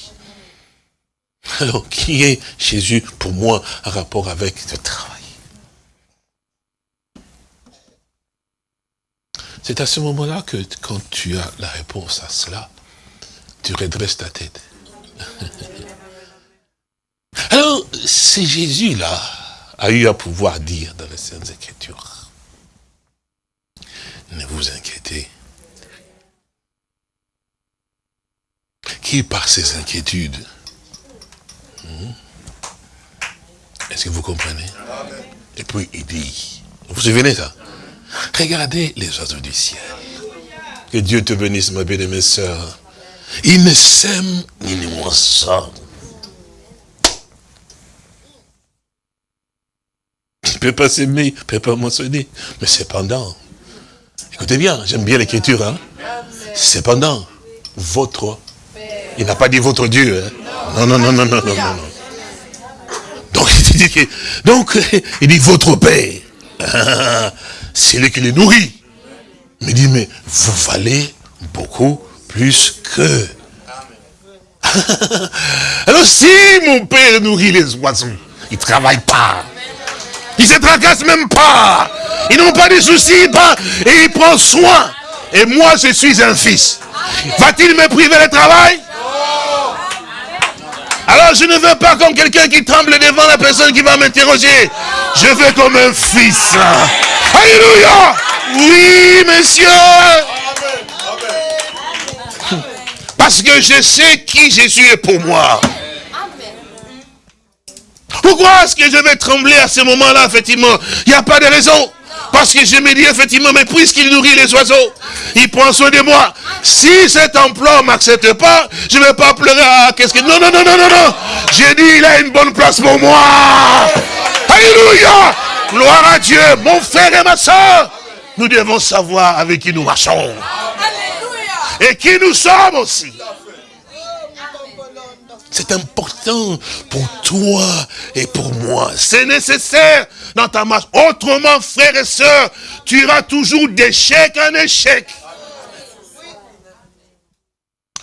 Speaker 3: Alors, qui est Jésus pour moi en rapport avec le travail? C'est à ce moment-là que quand tu as la réponse à cela, tu redresses ta tête. <laughs> Alors, c'est Jésus-là a eu à pouvoir dire dans les Saintes Écritures, ne vous inquiétez, qui par ses inquiétudes, hmm? est-ce que vous comprenez? Et puis il dit, vous vous souvenez ça? Regardez les oiseaux du ciel. Que Dieu te bénisse, ma bien-aimée sœur. Il ne sème ni ne moissonne. Il ne peut pas s'aimer, il ne peut pas moissonner. Mais cependant, écoutez bien, j'aime bien l'écriture. Hein? Cependant, votre, il n'a pas dit votre Dieu. Hein? Non, non, non, non, non, non, non. Donc, <laughs> il dit, donc, <laughs> il dit votre Père. <laughs> C'est lui qui les nourrit. Mais il dit, mais vous valez beaucoup plus que. Alors si mon père nourrit les oiseaux, ils ne travaillent pas. Ils ne se tracassent même pas. Ils n'ont pas de soucis, pas, et ils prennent soin. Et moi, je suis un fils. Va-t-il me priver le travail? Alors je ne veux pas comme quelqu'un qui tremble devant la personne qui va m'interroger. Je veux comme un fils. Alléluia. Oui, monsieur. Parce que je sais qui Jésus est pour moi. Pourquoi est-ce que je vais trembler à ce moment-là, effectivement? Il n'y a pas de raison. Parce que je me dis, effectivement, mais puisqu'il nourrit les oiseaux, il prend soin de moi. Si cet emploi ne m'accepte pas, je ne vais pas pleurer. Ah, qu'est-ce que... Non, non, non, non, non, non. J'ai dit, il a une bonne place pour moi. Alléluia. Gloire à Dieu. Mon frère et ma soeur, nous devons savoir avec qui nous marchons et qui nous sommes aussi. C'est important pour toi et pour moi. C'est nécessaire dans ta marche. Autrement, frères et sœurs, tu iras toujours d'échec en échec.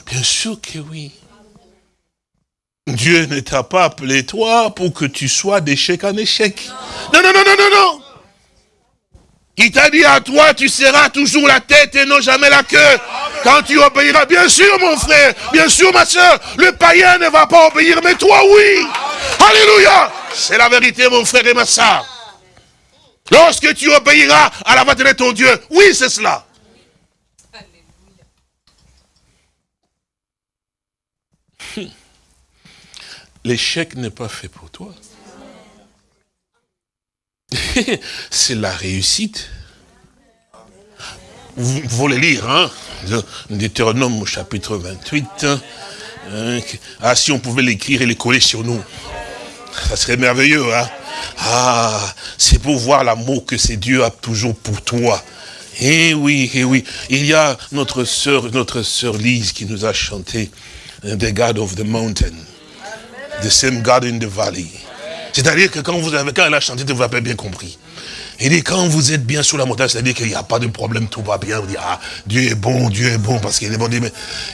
Speaker 3: Bien sûr que oui. Dieu ne t'a pas appelé toi pour que tu sois d'échec en échec. Non, non, non, non, non, non. Il t'a dit à toi, tu seras toujours la tête et non jamais la queue. Quand tu obéiras, bien sûr mon frère, bien sûr ma soeur, le païen ne va pas obéir, mais toi oui. Alléluia. C'est la vérité mon frère et ma soeur. Lorsque tu obéiras à la voix de ton Dieu, oui c'est cela. L'échec n'est pas fait pour toi. <laughs> c'est la réussite. Vous, voulez lire, hein? Deutéronome au chapitre 28. hein, hein, ah, si on pouvait l'écrire et les coller sur nous. Ça serait merveilleux, hein? Ah, c'est pour voir l'amour que c'est Dieu a toujours pour toi. Eh oui, eh oui. Il y a notre sœur, notre sœur Lise qui nous a chanté euh, The God of the Mountain. The same God in the valley. C'est-à-dire que quand vous avez, quand elle a chanté, vous avez bien compris. Il dit, quand vous êtes bien sur la montagne, c'est-à-dire qu'il n'y a pas de problème, tout va bien. Vous dites, ah, Dieu est bon, Dieu est bon, parce qu'il est bon.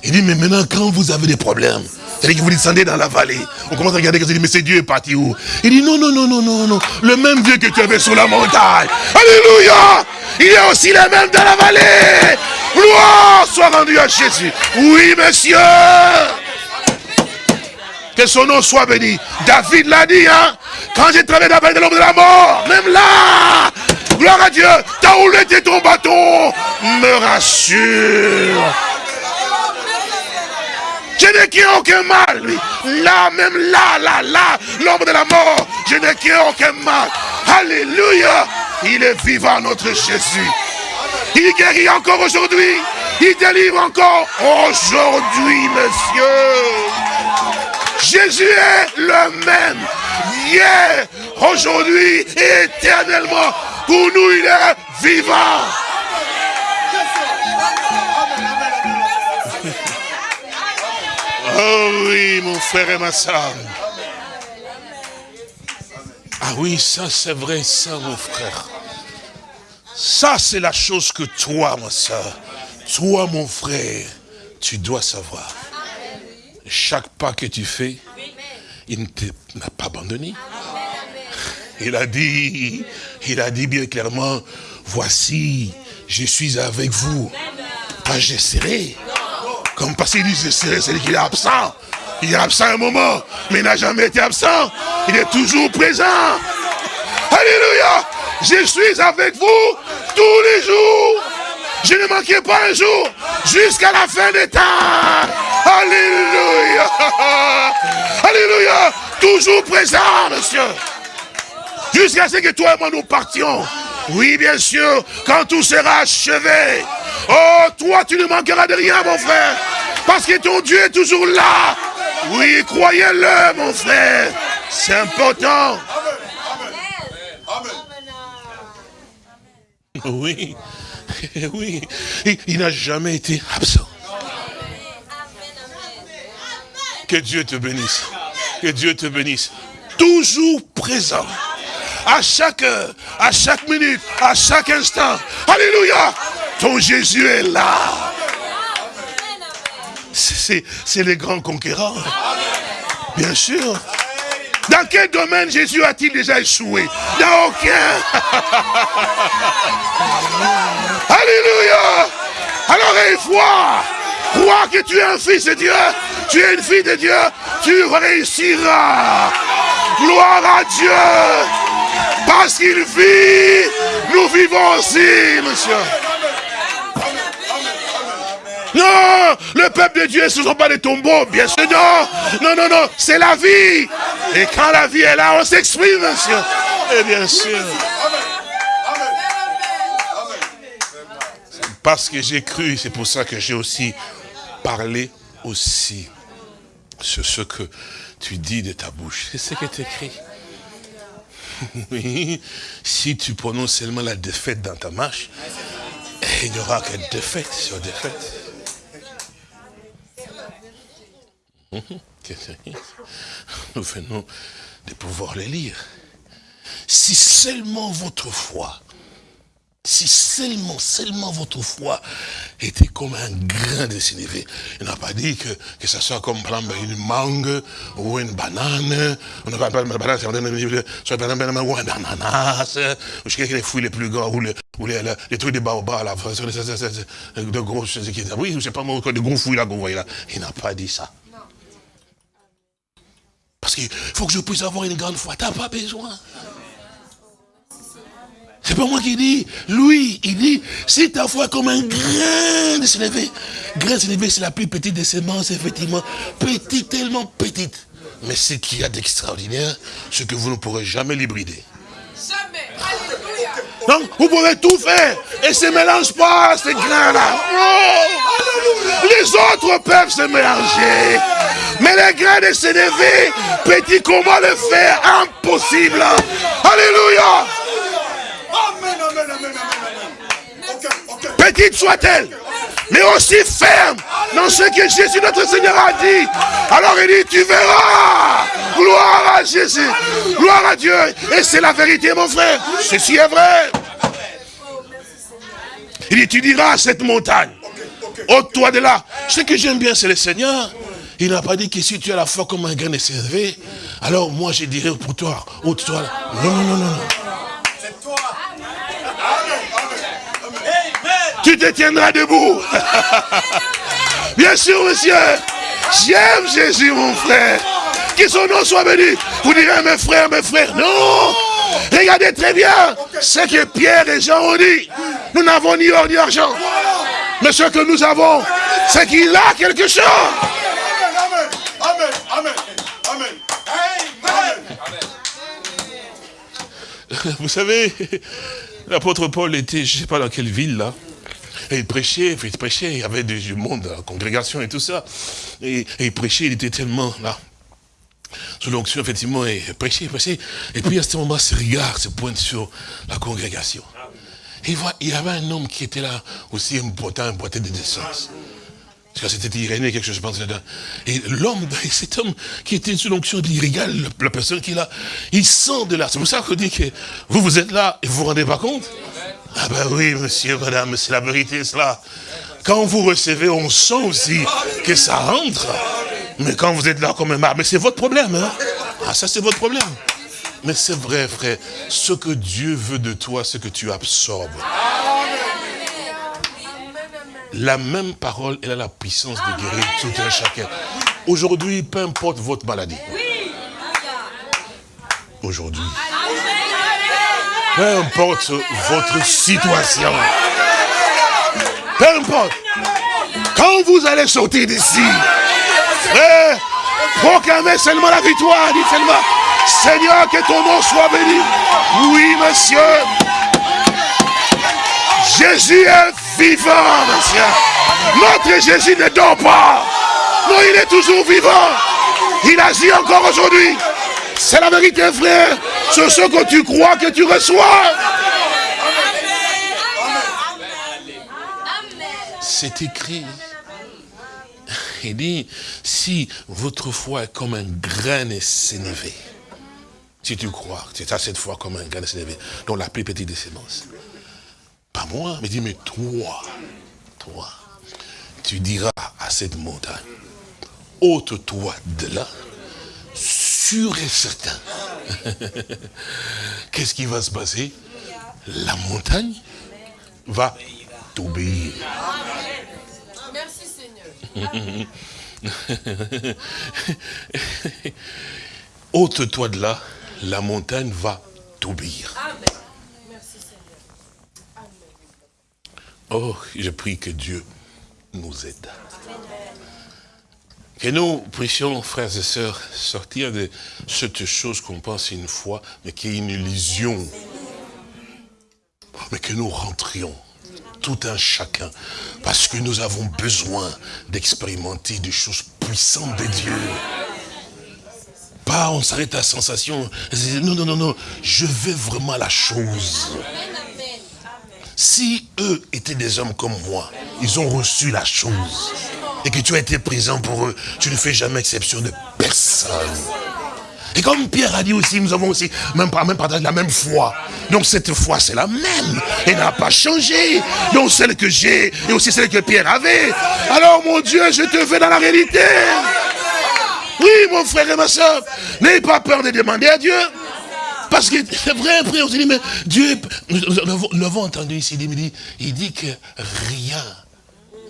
Speaker 3: Il dit, mais, maintenant, quand vous avez des problèmes, c'est-à-dire que vous descendez dans la vallée, on commence à regarder, il dit, mais c'est Dieu est parti où? Il dit, non, non, non, non, non, non, le même Dieu que tu avais sur la montagne. Alléluia Il est aussi le même dans la vallée. Gloire soit rendue à Jésus. Oui, monsieur que son nom soit béni. David l'a dit, hein. Quand j'ai travaillé dans de l'ombre de la mort, même là, gloire à Dieu, t'as où était ton bâton Me rassure. Je n'ai qu'un aucun mal, lui. Là, même là, là, là, l'ombre de la mort, je n'ai qu'un aucun mal. Alléluia. Il est vivant, notre Jésus. Il guérit encore aujourd'hui. Il délivre encore aujourd'hui, monsieur. Jésus est le même. Hier, aujourd'hui et éternellement. Pour nous, il est vivant. Oh oui, mon frère et ma soeur. Ah oui, ça c'est vrai, ça mon frère. Ça c'est la chose que toi, ma soeur, toi mon frère, tu dois savoir. Chaque pas que tu fais, il ne t'a pas abandonné. Il a dit, il a dit bien clairement, voici, je suis avec vous. Pas je serai. Comme parce qu'il dit je serai, c'est-à-dire qu'il est absent. Il est absent un moment, mais il n'a jamais été absent. Il est toujours présent. Alléluia. Je suis avec vous tous les jours. Je ne manquerai pas un jour jusqu'à la fin des temps. Alléluia. Alléluia. Toujours présent, monsieur. Jusqu'à ce que toi et moi nous partions. Oui, bien sûr, quand tout sera achevé. Oh, toi, tu ne manqueras de rien, mon frère. Parce que ton Dieu est toujours là. Oui, croyez-le, mon frère. C'est important. Oui, <laughs> oui, il, il n'a jamais été absent. Que Dieu te bénisse. Que Dieu te bénisse. Toujours présent. À chaque heure, à chaque minute, à chaque instant. Alléluia. Ton Jésus est là. C'est les grands conquérants. Bien sûr. Dans quel domaine Jésus a-t-il déjà échoué? Dans aucun. <laughs> Alléluia. Alors une fois, crois que tu es un fils de Dieu, tu es une fille de Dieu, tu réussiras. Gloire à Dieu. Parce qu'il vit, nous vivons aussi, monsieur. Non, le peuple de Dieu, ce ne sont pas des tombeaux, bien sûr, non. Non, non, non, c'est la vie. Et quand la vie est là, on s'exprime, monsieur. Et bien sûr. Parce que j'ai cru, c'est pour ça que j'ai aussi parlé aussi sur ce que tu dis de ta bouche. C'est ce qui est écrit. <laughs> Oui, si tu prononces seulement la défaite dans ta marche, il n'y aura que défaite sur défaite. Nous venons de pouvoir les lire. Si seulement votre foi, si seulement, seulement votre foi était comme un grain de sénévé. Il n'a pas dit que, que ça soit comme une mangue ou une banane. On n'a pas pas- banane, c'est- par exemple, ou un ananas, ou je sais les fruits les plus grands, ou, les, les, les, trucs de baobab, là, de gros, ce est- oui, sais pas moi, de gros fruits là qu'on là. Il n'a pas dit ça. Parce qu'il faut que je puisse avoir une grande foi. T'as pas besoin. C'est pas moi qui dis. Lui, il dit, si ta foi est comme un grain de sénévé. Grain de sénévé, c'est la plus petite des semences, effectivement. Petite, tellement petite. Mais ce qu'il y a d'extraordinaire, ce que vous ne pourrez jamais l'hybrider.
Speaker 4: Jamais. Alléluia.
Speaker 3: Donc, vous pouvez tout faire. Et se mélange pas, ces grains-là. Non. Les autres peuvent se mélanger. Mais les grains de sénévé, petit, comment le faire? Impossible. Alléluia.
Speaker 2: Amen, amen, amen, amen, amen. Ok, ok.
Speaker 3: petite soit-elle, mais aussi ferme dans ce que Jésus notre Seigneur a dit. Alors il dit, tu verras. Gloire à Jésus. Gloire à Dieu. Et c'est la vérité, mon frère. Ceci est vrai. Il dit, tu diras à cette montagne, ôte-toi de là. Ce que j'aime bien, c'est le Seigneur. Il n'a pas dit que si tu as la foi comme un grain de sénévé, alors moi je dirais pour toi, ôte-toi là. Non, non, non, non, non.
Speaker 2: C'est toi. Amen, amen, amen.
Speaker 3: tu te tiendras debout. <laughs> Bien sûr, monsieur. J'aime Jésus, mon frère. Que son nom soit béni. Vous direz, mes frères, mes frères. Non. Regardez très bien ce que Pierre et Jean ont dit. Nous n'avons ni or ni argent. Mais ce que nous avons, c'est qu'il a quelque chose.
Speaker 2: Amen, amen, amen. Amen.
Speaker 3: Vous savez, l'apôtre Paul était, je ne sais pas dans quelle ville là, il prêchait, il prêchait, il y avait du monde la congrégation et tout ça. Et, il prêchait, il était tellement là. Sous l'onction, effectivement, et il prêchait. Et puis à ce moment, ses regards se pointent sur la congrégation. Et il voit, il y avait un homme qui était là, aussi important, un boité de naissance. Parce que c'était Irénée, quelque chose, je pense. là-dedans. Et l'homme, <laughs> cet homme qui était sous l'onction, il regarde le- la personne qui est là, il sent de là. C'est pour ça qu'on dit que vous, vous êtes là et vous vous rendez pas compte Ah ben oui, monsieur, madame, c'est la vérité, cela. Quand vous recevez, on sent aussi que ça rentre. Mais quand vous êtes là comme un marbre, mais c'est votre problème, hein? Ah, ça c'est votre problème. Mais c'est vrai, frère, ce que Dieu veut de toi, c'est que tu absorbes. La même parole, elle a la puissance de guérir tout un chacun. Aujourd'hui, peu importe votre maladie. Aujourd'hui. Peu importe votre situation. Peu importe. Quand vous allez sortir d'ici, frère, proclamez seulement la victoire. Dites seulement, Seigneur, que ton nom soit béni. Oui, monsieur. Jésus est vivant, monsieur. Notre Jésus ne dort pas. Non, il est toujours vivant. Il agit encore aujourd'hui. C'est la vérité, frère. C'est ce que tu crois que tu reçois. C'est écrit. Il dit, si votre foi est comme un grain de sénévé, si tu crois, c'est ça cette foi comme un grain de sénévé, dont la plus petite des semences. Pas moi, mais dis, mais toi, toi, tu diras à cette montagne, ôte-toi de là, sûr et certain. <laughs> Qu'est-ce qui va se passer? La montagne va t'obéir.
Speaker 4: Merci Seigneur. <laughs>
Speaker 3: Ôte-toi de là, la montagne va t'obéir.
Speaker 4: Amen. Merci Seigneur.
Speaker 3: Oh, je prie que Dieu nous aide. Que nous puissions, frères et sœurs, sortir de cette chose qu'on pense une fois, mais qui est une illusion. Mais que nous rentrions, tout un chacun, parce que nous avons besoin d'expérimenter des choses puissantes de Dieu. Pas on s'arrête à sensation. Non, non, non, non. Je veux vraiment la chose. Si eux étaient des hommes comme moi, ils ont reçu la chose, et que tu as été présent pour eux, tu ne fais jamais exception de personne. Et comme Pierre a dit aussi, nous avons aussi même, même partagé la même foi. Donc cette foi, c'est la même. Elle n'a pas changé. Donc celle que j'ai et aussi celle que Pierre avait. Alors mon Dieu, je te fais dans la réalité. Oui, mon frère et ma soeur, n'ayez pas peur de demander à Dieu. Parce que c'est vrai, après on se dit, mais Dieu, nous l'avons entendu ici, il dit, il dit que rien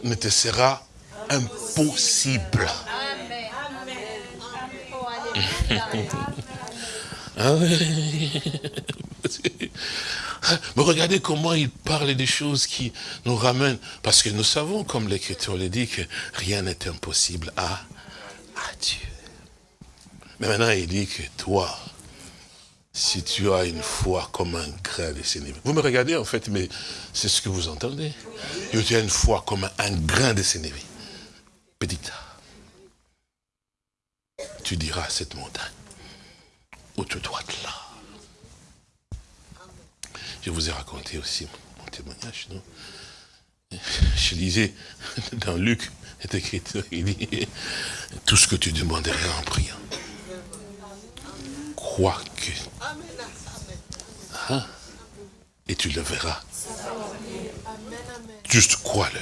Speaker 3: ne te sera impossible. Ah. <laughs> Mais regardez comment il parle des choses qui nous ramènent. Parce que nous savons, comme l'Écriture le dit, que rien n'est impossible à, à Dieu. Mais maintenant, il dit que toi, si tu as une foi comme un grain de sénévé. Vous me regardez en fait, mais c'est ce que vous entendez. Tu as une foi comme un grain de sénévé. Petite. Tu diras à cette montagne, où tu dois là. Je vous ai raconté aussi mon témoignage, non? <laughs> Je lisais dans Luc, il dit, tout ce que tu demanderas en priant, crois que Hein? Et tu le verras. Juste crois-le.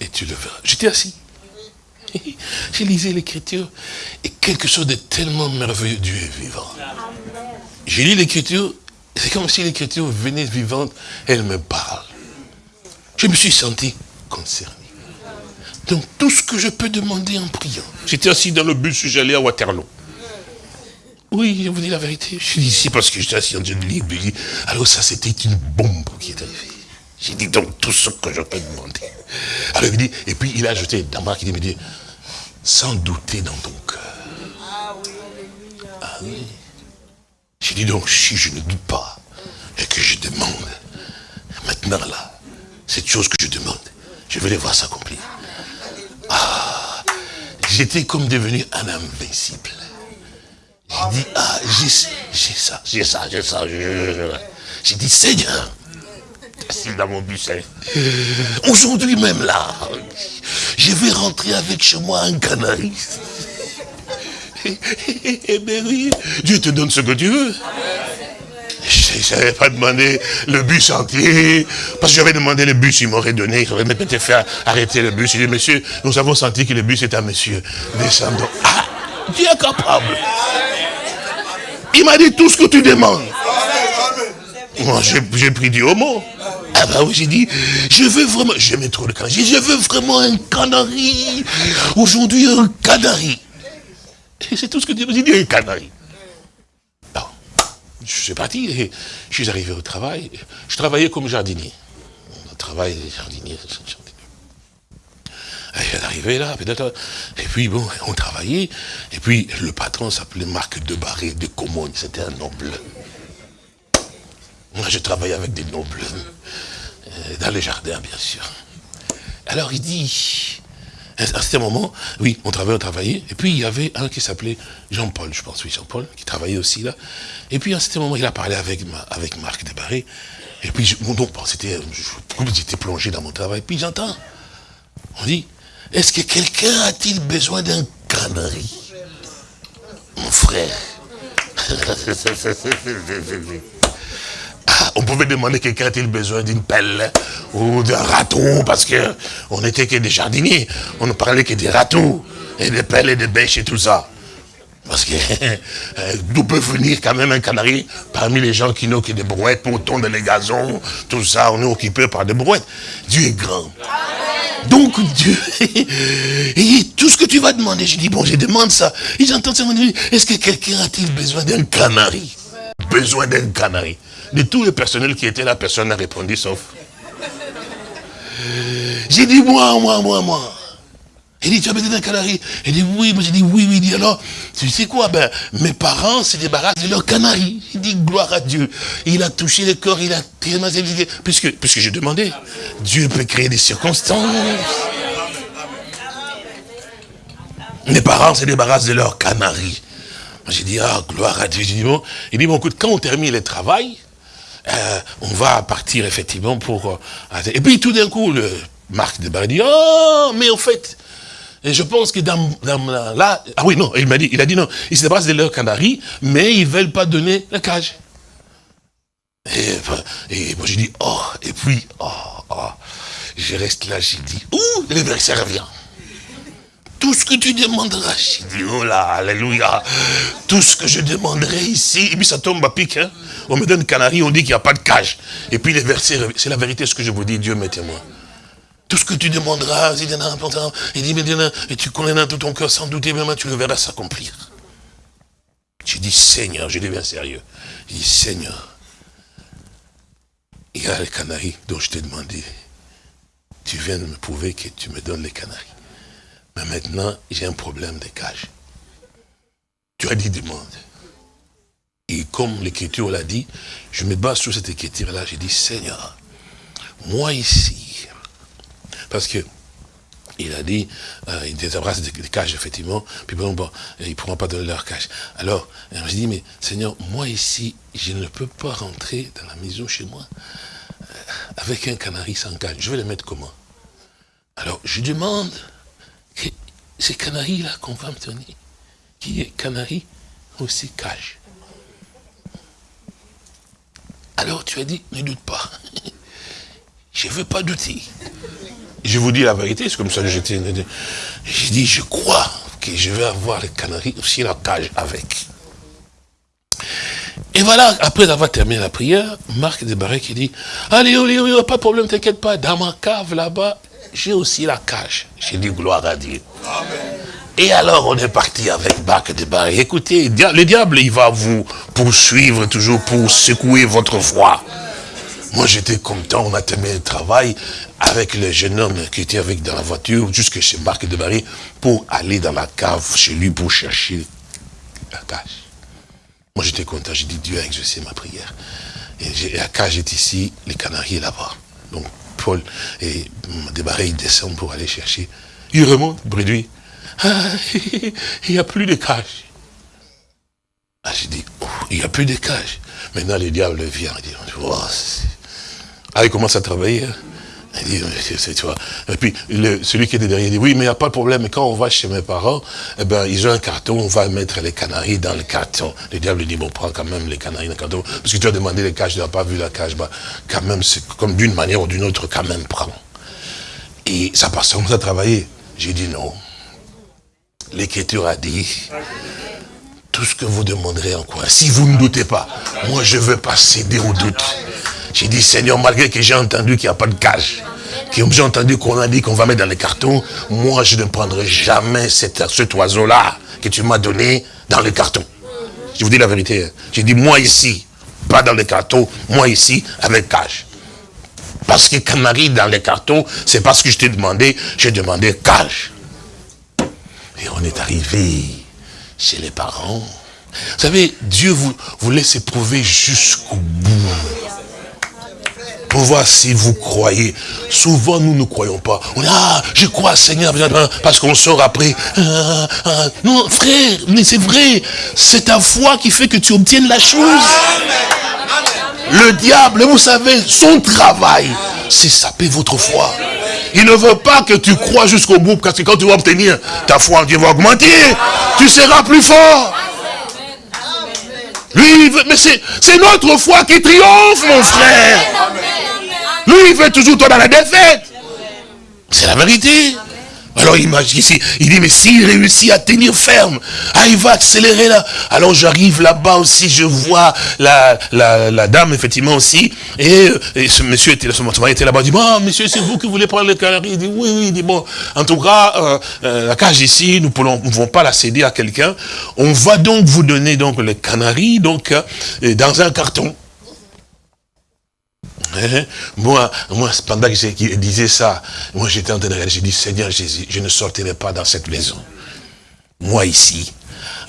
Speaker 3: Et tu le verras. J'étais assis. J'ai lisé l'écriture. Et quelque chose de tellement merveilleux. Dieu est vivant. J'ai lu l'écriture. C'est comme si l'écriture venait vivante. Elle me parle. Je me suis senti concerné. Donc tout ce que je peux demander en priant. J'étais assis dans le bus, j'allais à Waterloo. Oui, je vous dis la vérité. Je suis ici parce que j'étais assis en de lire. puis Alors ça, c'était une bombe qui est arrivée. J'ai dit donc tout ce que je peux demander. Alors il dit, et puis il a ajouté, d'abord il me dit, sans douter dans ton cœur. Ah oui. J'ai dit donc, si je ne doute pas, et que je demande, maintenant là, cette chose que je demande, je vais les voir s'accomplir. Ah, j'étais comme devenu un invincible. J'ai dit, ah, j'ai ça, j'ai ça, j'ai ça. J'ai dit, Seigneur, assis dans mon bus, aujourd'hui même là, je vais rentrer avec chez moi un canari. Eh bien oui, Dieu te donne ce que tu veux. Je n'avais pas demandé le bus entier, parce que j'avais demandé le bus, il m'aurait donné, il aurait peut-être fait arrêter le bus. Il dit, monsieur, nous avons senti que le bus est à monsieur. Descendons. Ah, Dieu est capable. Il m'a dit tout ce que tu demandes. Moi, j'ai pris du homo. Ah bah oui, j'ai dit, je veux vraiment, j'aimais trop le canari. Je veux vraiment un canari. Aujourd'hui, un canari. Et c'est tout ce que Dieu m'a dit, un canari. Bon, je suis parti, je suis arrivé au travail. Je travaillais comme jardinier. On travaille jardinier. jardinier. Elle est arrivée là. Et puis bon, on travaillait. Et puis le patron s'appelait Marc Debarré de Comogne. C'était un noble. Moi, je travaillais avec des nobles. Euh, Dans les jardins, bien sûr. Alors il dit, à certain moment, oui, on travaillait, on travaillait. Et puis il y avait un qui s'appelait Jean-Paul, je pense, oui, Jean-Paul, qui travaillait aussi là. Et puis à certain moment, il a parlé avec, avec Marc Debarré. Et puis, je- bon, j'étais plongé dans mon travail, puis j'entends, on dit, est-ce que quelqu'un a-t-il besoin d'un canari? Mon frère. <laughs> on pouvait demander quelqu'un a-t-il besoin d'une pelle ou d'un râteau, parce que on n'était que des jardiniers. On ne parlait que des râteaux, et des pelles et des bêches et tout ça. Parce que <laughs> euh, d'où peut venir quand même un canari parmi les gens qui n'ont que des brouettes pour tondre les gazons, tout ça, on est occupé par des brouettes. Dieu est grand. Donc Dieu, <laughs> et tout ce que tu vas demander, je dis, bon, je demande ça. Et j'entends ça, est-ce que quelqu'un a-t-il besoin d'un canari? Besoin d'un canari. De tous les personnels qui étaient là, personne n'a répondu sauf. J'ai dit, moi, moi, moi, moi. Il dit, tu as besoin d'un canari Il dit, oui, moi j'ai dit, oui, oui. Il dit, alors, tu sais quoi, ben, mes parents se débarrassent de leur canari. Il dit, gloire à Dieu. Il a touché le corps, il a tellement. Puisque, puisque j'ai demandé, Dieu peut créer des circonstances. Mes parents se débarrassent de leur canari. J'ai dit, ah, gloire à Dieu. Il dit, bon, écoute, quand on termine le travail, euh, on va partir effectivement pour... euh, et puis tout d'un coup, le Marc de dit, oh, mais en fait, Et je pense que dans, là, ah oui, non, il m'a dit, il a dit non, ils se débarrassent de leur canaries, mais ils veulent pas donner la cage. Et, enfin, et moi j'ai dit, oh, et puis, oh, oh, je reste là, j'ai dit, ouh, le verset revient. Tout ce que tu demanderas, j'ai dit, oh là, alléluia, tout ce que je demanderai ici, et puis ça tombe à pic, hein. On me donne canari, on dit qu'il n'y a pas de cage. Et puis les versets, c'est la vérité ce que je vous dis, Dieu m'est témoin. Tout ce que tu demanderas, il il dit, et tu connais dans tout ton cœur sans douter, vraiment, tu le verras s'accomplir. J'ai dit, Seigneur, je deviens sérieux. J'ai dit, Seigneur, il y a les canaris dont je t'ai demandé. Tu viens de me prouver que tu me donnes les canaris. Mais maintenant, j'ai un problème de cage. Tu as dit demande. Et comme l'écriture l'a dit, je me base sur cette écriture-là, j'ai dit, Seigneur, moi ici, parce que il a dit, euh, il désabrasse des, cages, effectivement, puis bon, bon, ils ne pourront pas donner leur cage. Alors, euh, je dis, mais Seigneur, moi ici, je ne peux pas rentrer dans la maison chez moi euh, avec un canari sans cage. Je vais le mettre comment? Alors, je demande ces canaris-là qu'on va me donner, qui est canari aussi cage. Alors tu as dit, ne doute pas. <laughs> Je ne veux pas douter. Je vous dis la vérité, c'est comme ça que j'étais. J'ai dit, je crois que je vais avoir les canaris aussi la cage avec. Et voilà, après avoir terminé la prière, Marc Desbarrés qui dit, allez, allez, allez, pas de problème, t'inquiète pas, dans ma cave là-bas, j'ai aussi la cage. J'ai dit, gloire à Dieu. Et alors, on est parti avec Marc Desbarrés. Écoutez, dia- le diable, il va vous poursuivre toujours pour secouer votre foi. Moi, j'étais content, on a terminé le travail avec le jeune homme qui était avec dans la voiture, jusque chez Marc de Barry, pour aller dans la cave chez lui pour chercher la cage. Moi, j'étais content, j'ai dit, Dieu a exaucé ma prière. Et la cage est ici, les canaris est là-bas. Donc, Paul et Desbarrés, ils descendent pour aller chercher. Ils remontent, bredouille. Ah, <laughs> il n'y a plus de cage. Ah, j'ai dit, il n'y a plus de cage. Maintenant, le diable vient. Il dit, oh, ah, il commence à travailler. Il dit, c'est- tu vois. Et puis, celui qui était derrière dit, oui, mais il n'y a pas de problème. Quand on va chez mes parents, eh ben, ils ont un carton, on va mettre les canaris dans le carton. Le diable dit, bon, prends quand même les canaris dans le carton. Parce que tu as demandé les cages, tu n'as pas vu la cage. Bah, quand même, c'est comme d'une manière ou d'une autre, quand même, prends. Et ça passe, on à travailler. J'ai dit non. L'écriture a dit, tout ce que vous demanderez en quoi, si vous ne doutez pas, moi je ne veux pas céder au doute. J'ai dit, Seigneur, malgré que j'ai entendu qu'il n'y a pas de cage, que j'ai entendu qu'on a dit qu'on va mettre dans les cartons, moi je ne prendrai jamais cet, oiseau-là que tu m'as donné dans le carton. Je vous dis la vérité. hein. J'ai dit, moi ici, pas dans les cartons, moi ici, avec cage. Parce que canari dans les cartons, c'est parce que je t'ai demandé, j'ai demandé cage. Et on est arrivé chez les parents. Vous savez, Dieu vous, vous laisse éprouver jusqu'au bout. Pour voir si vous croyez. Souvent, nous ne croyons pas. On dit, ah, je crois, Seigneur, parce qu'on sort après. Ah, ah. Non, frère, mais c'est vrai. C'est ta foi qui fait que tu obtiennes la chose. Le diable, vous savez, son travail, c'est saper votre foi. Il ne veut pas que tu crois jusqu'au bout, parce que quand tu vas obtenir ta foi en Dieu va augmenter, tu seras plus fort. Lui, il veut- mais c'est c'est notre foi qui triomphe, mon frère. Lui, il veut toujours toi dans la défaite. C'est la vérité. Alors imagine il dit, mais s'il réussit à tenir ferme, ah, il va accélérer là. Alors j'arrive là-bas aussi, je vois la, la, la dame, effectivement aussi, et, euh, ce monsieur était, ce mari était là-bas, il dit, bon, monsieur, c'est vous qui voulez prendre le canari Il dit, oui, oui, il dit, bon, en tout cas, euh, euh, la cage ici, nous ne pouvons pas la céder à quelqu'un. On va donc vous donner donc le canari, donc, dans un carton. Hein? Moi, moi, pendant que qu'il disait ça, moi j'étais en train de regarder, j'ai dit, Seigneur Jésus, je ne sortirai pas dans cette maison. Moi ici,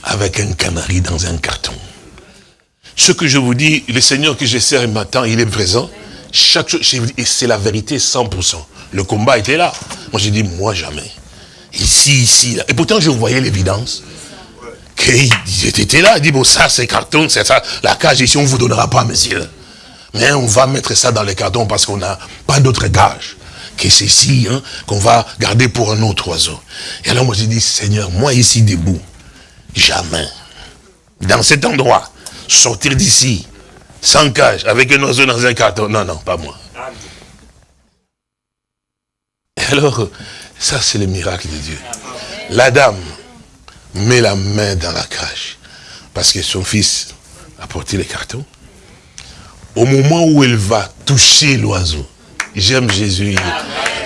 Speaker 3: avec un canari dans un carton. Ce que je vous dis, le Seigneur que je sers m'attend, il est présent. Chaque chose, je et c'est la vérité 100%. Le combat était là. Moi j'ai dit, moi jamais. Ici, ici, là. Et pourtant je voyais l'évidence. Qu'il était là, il dit, bon ça c'est carton, c'est ça, la cage ici, on ne vous donnera pas, monsieur. Mais on va mettre ça dans les cartons parce qu'on n'a pas d'autre gage que ceci, hein, qu'on va garder pour un autre oiseau. Et alors moi j'ai dit, Seigneur, moi ici debout, jamais, dans cet endroit, sortir d'ici, sans cage, avec un oiseau dans un carton, non, non, pas moi. Et alors, ça c'est le miracle de Dieu. La dame met la main dans la cage, parce que son fils a porté les cartons. Au moment où elle va toucher l'oiseau, j'aime Jésus.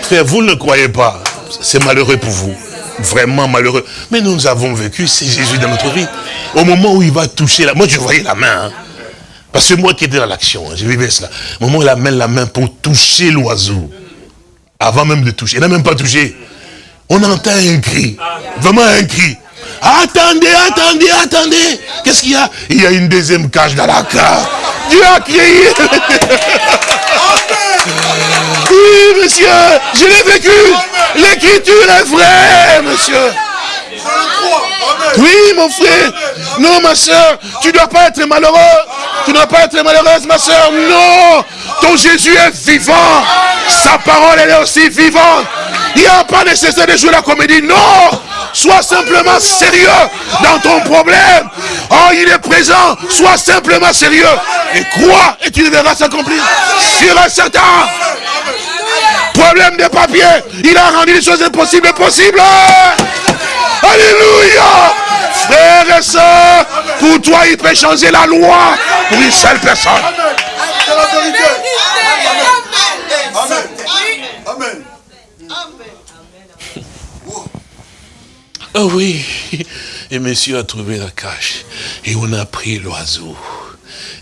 Speaker 3: Frère, vous ne croyez pas, c'est malheureux pour vous. Vraiment malheureux. Mais nous avons vécu, c'est Jésus dans notre vie. Au moment où il va toucher la... Moi, je voyais la main. hein. Parce que moi qui étais dans l'action, hein, je vivais cela. Au moment où il amène la main pour toucher l'oiseau. Avant même de toucher. Il n'a même pas touché. On entend un cri. Vraiment un cri. Attendez, attendez, attendez. Qu'est-ce qu'il y a? Il y a une deuxième cage dans la cage. Dieu a crié. Oui, monsieur, je l'ai vécu. L'écriture est vraie, monsieur. Oui, mon frère. Non, ma soeur, tu ne dois pas être malheureux. Tu ne dois pas être malheureuse, ma soeur. Non. Ton Jésus est vivant. Sa parole, elle est aussi vivante. Il n'y a pas nécessaire de jouer la comédie. Non. Sois simplement sérieux dans ton problème. Oh, il est présent. Sois simplement sérieux. Et crois et tu le verras s'accomplir. Sur un certain problème de papier. Il a rendu les choses impossibles possibles. Alléluia. Frères et sœurs, pour toi, il peut changer la loi pour une seule personne.
Speaker 5: Amen. Amen.
Speaker 3: Oh oui, et monsieur a trouvé la cage. Et on a pris l'oiseau.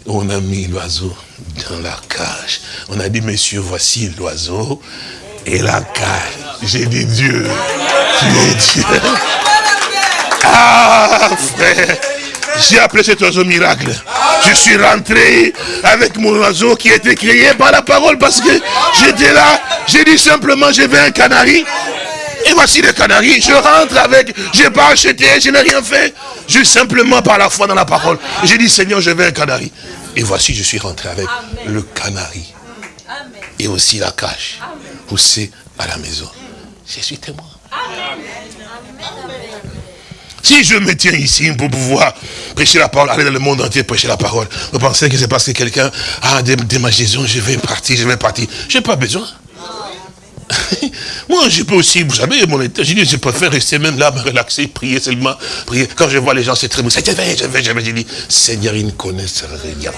Speaker 3: On a mis l'oiseau dans la cage. On a dit, monsieur, voici l'oiseau et la cage. J'ai dit, Dieu, tu es Dieu. Ah, frère, j'ai appelé cet oiseau miracle. Je suis rentré avec mon oiseau qui été créé par la parole parce que j'étais là. J'ai dit simplement, je veux un canari. Et voici le canari, je rentre avec, je n'ai pas acheté, je n'ai rien fait. Juste simplement par la foi dans la parole. J'ai dit, Seigneur, je veux un canari. Et voici, je suis rentré avec le canari. Et aussi la cage, poussée à la maison. Je suis témoin. Si je me tiens ici pour pouvoir prêcher la parole, aller dans le monde entier prêcher la parole, vous pensez que c'est parce que quelqu'un a des, des magisons, je vais partir, je vais partir. Je n'ai pas besoin. <laughs> Moi, je peux aussi, vous savez, mon état, j'ai dit, je préfère rester même là, me relaxer, prier seulement, prier. Quand je vois les gens, c'est très bon. Je vais, je vais, je vais. J'ai dit, Seigneur, ils ne connaissent rien.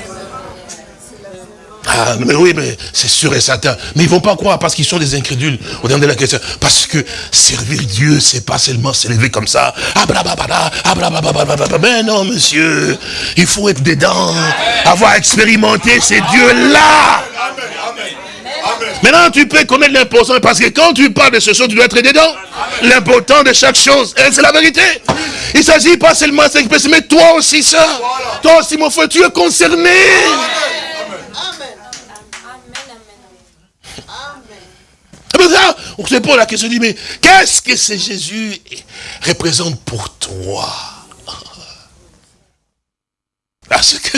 Speaker 3: Ah, mais oui, mais c'est sûr et certain. Mais ils vont pas croire parce qu'ils sont des incrédules au dernier de la question. Parce que servir Dieu, c'est pas seulement s'élever comme ça. Ah, blablabla, ah, blablabla. Mais non, monsieur. Il faut être dedans. Avoir expérimenté ces dieux-là. Maintenant, tu peux connaître l'importance parce que quand tu parles de ce chose, tu dois être dedans. L'important de chaque chose, c'est la vérité. Il ne s'agit pas seulement de 5 mais toi aussi, ça. Toi aussi, mon frère, tu es concerné. C'est pour ça, on se pose la question, dit, mais qu'est-ce que ce Jésus représente pour toi? Parce que,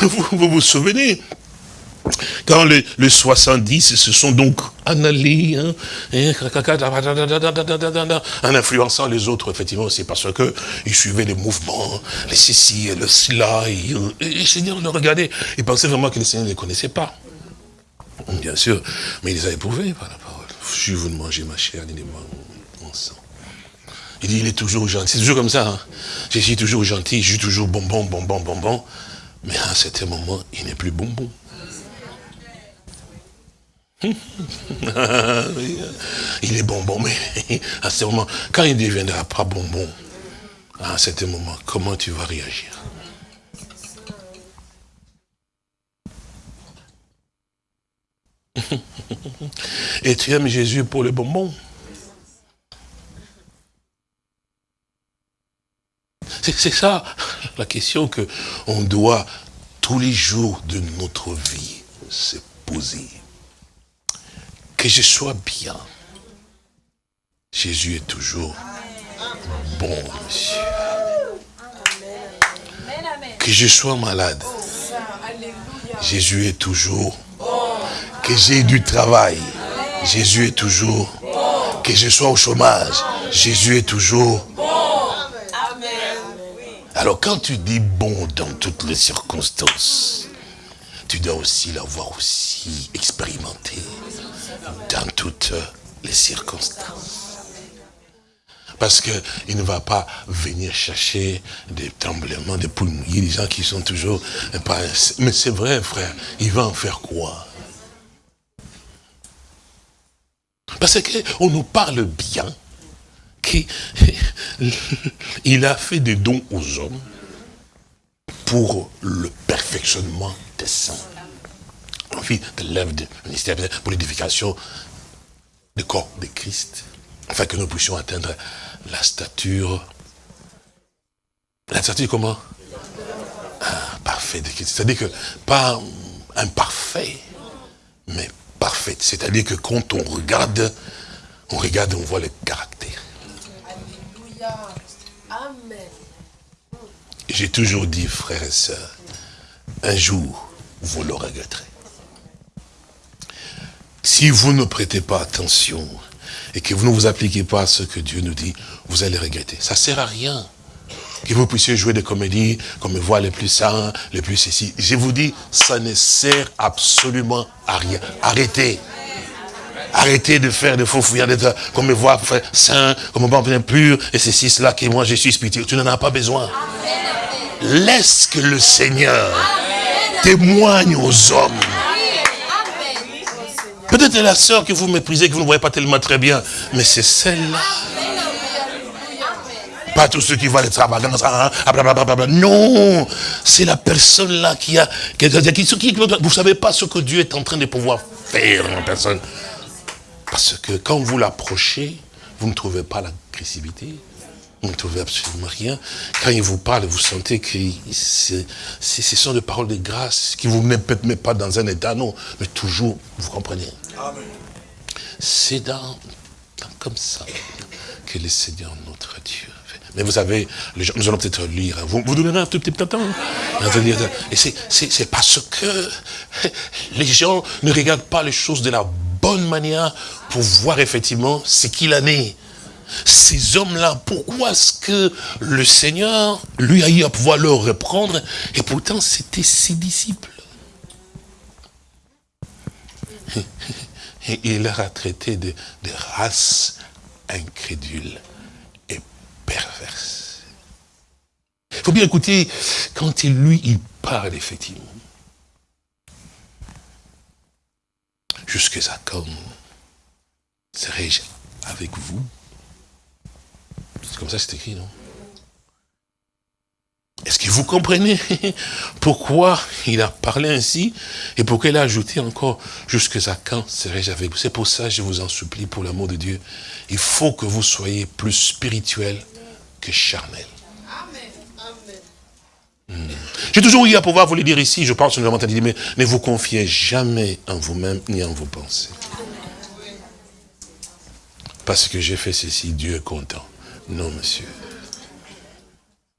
Speaker 3: <laughs> vous vous, vous souvenez, quand les, les 70 se sont donc en allés, hein, en influençant les autres, effectivement, c'est parce que ils suivaient les mouvements, les ceci et le cela, et, et le Seigneur le regardait, il pensait vraiment que le Seigneur ne les connaissait pas. Bien sûr, mais il les a éprouvés par la parole. Si vous ne mangez ma chair, ni mon sang. Il dit, il est toujours gentil. C'est toujours comme ça. Hein. Je suis toujours gentil, je suis toujours bonbon, bonbon, bonbon. Mais à un certain moment, il n'est plus bonbon. <laughs> il est bonbon, mais <laughs> à ce moment, quand il deviendra pas bonbon, à un certain moment, comment tu vas réagir? <laughs> Et tu aimes Jésus pour le bonbon? C'est ça la question que on doit tous les jours de notre vie se poser. Que je sois bien. Jésus est toujours bon, monsieur. Que je sois malade. Jésus est toujours. Que j'ai du travail. Jésus est toujours. Que je sois au chômage, Jésus est toujours. Alors quand tu dis bon dans toutes les circonstances, tu dois aussi l'avoir aussi expérimenté dans toutes les circonstances. Parce qu'il ne va pas venir chercher des tremblements, des poules mouillées, des gens qui sont toujours... Mais c'est vrai, frère, il va en faire quoi? Parce qu'on nous parle bien qu'il <laughs> a fait des dons aux hommes pour le perfectionnement des saints. On fait de l'œuvre du ministère pour l'édification du corps de Christ, afin que nous puissions atteindre la stature. La stature comment? Ah, Parfait de Christ. C'est-à-dire que pas imparfait, mais parfait. C'est-à-dire que quand on regarde, on regarde, on voit le caractère.
Speaker 6: Alléluia. Amen.
Speaker 3: J'ai toujours dit, frères et sœurs, un jour, vous le regretterez. Si vous ne prêtez pas attention et que vous ne vous appliquez pas à ce que Dieu nous dit, vous allez regretter. Ça ne sert à rien que vous puissiez jouer des comédies comme voix les plus saints, les plus ceci. Je vous dis, ça ne sert absolument à rien. Arrêtez. Arrêtez de faire des faux fouillards, d'être comme me voit saint, comme me bien pur, et ceci, cela, que moi je suis spirituel. Tu n'en as pas besoin. Laisse que le Seigneur témoigne aux hommes. Peut-être la sœur que vous méprisez, que vous ne voyez pas tellement très bien, mais c'est celle-là. Pas tous ceux qui voient les extravagance. Hein, non, c'est la personne là qui a... Qui, qui, vous ne savez pas ce que Dieu est en train de pouvoir faire en personne. Parce que quand vous l'approchez, vous ne trouvez pas l'agressivité. Vous ne trouvez absolument rien. Quand il vous parle, vous sentez que ce sont des paroles de grâce qui vous mettent peut-être pas dans un état, non, mais toujours, vous comprenez. C'est dans, comme ça que le Seigneur notre Dieu fait. Mais vous savez, les gens, nous allons peut-être lire. hein. Vous, vous donnerez un tout petit peu de temps. hein. Et c'est parce que <laughs> les gens ne regardent pas les choses de la bonne manière pour voir effectivement ce qu'il en est. Ces hommes-là, pourquoi est-ce que le Seigneur, lui, a eu à pouvoir leur reprendre Et pourtant, c'était ses disciples? Et il leur a traité de, de race incrédule et perverse. Il faut bien écouter, quand il, lui, il parle effectivement. Jusqu'à quand serai-je avec vous? C'est comme ça que c'est écrit, non? Est-ce que vous comprenez <laughs> pourquoi il a parlé ainsi et pourquoi il a ajouté encore jusqu'à quand serai-je avec vous? C'est pour ça, je vous en supplie, pour l'amour de Dieu, il faut que vous soyez plus spirituel que charnel. Hmm. J'ai toujours eu à pouvoir vous le dire ici, je pense que nous l'avons entendu, mais ne vous confiez jamais en vous-même ni en vos pensées. Parce que j'ai fait ceci, Dieu est content. Non, monsieur.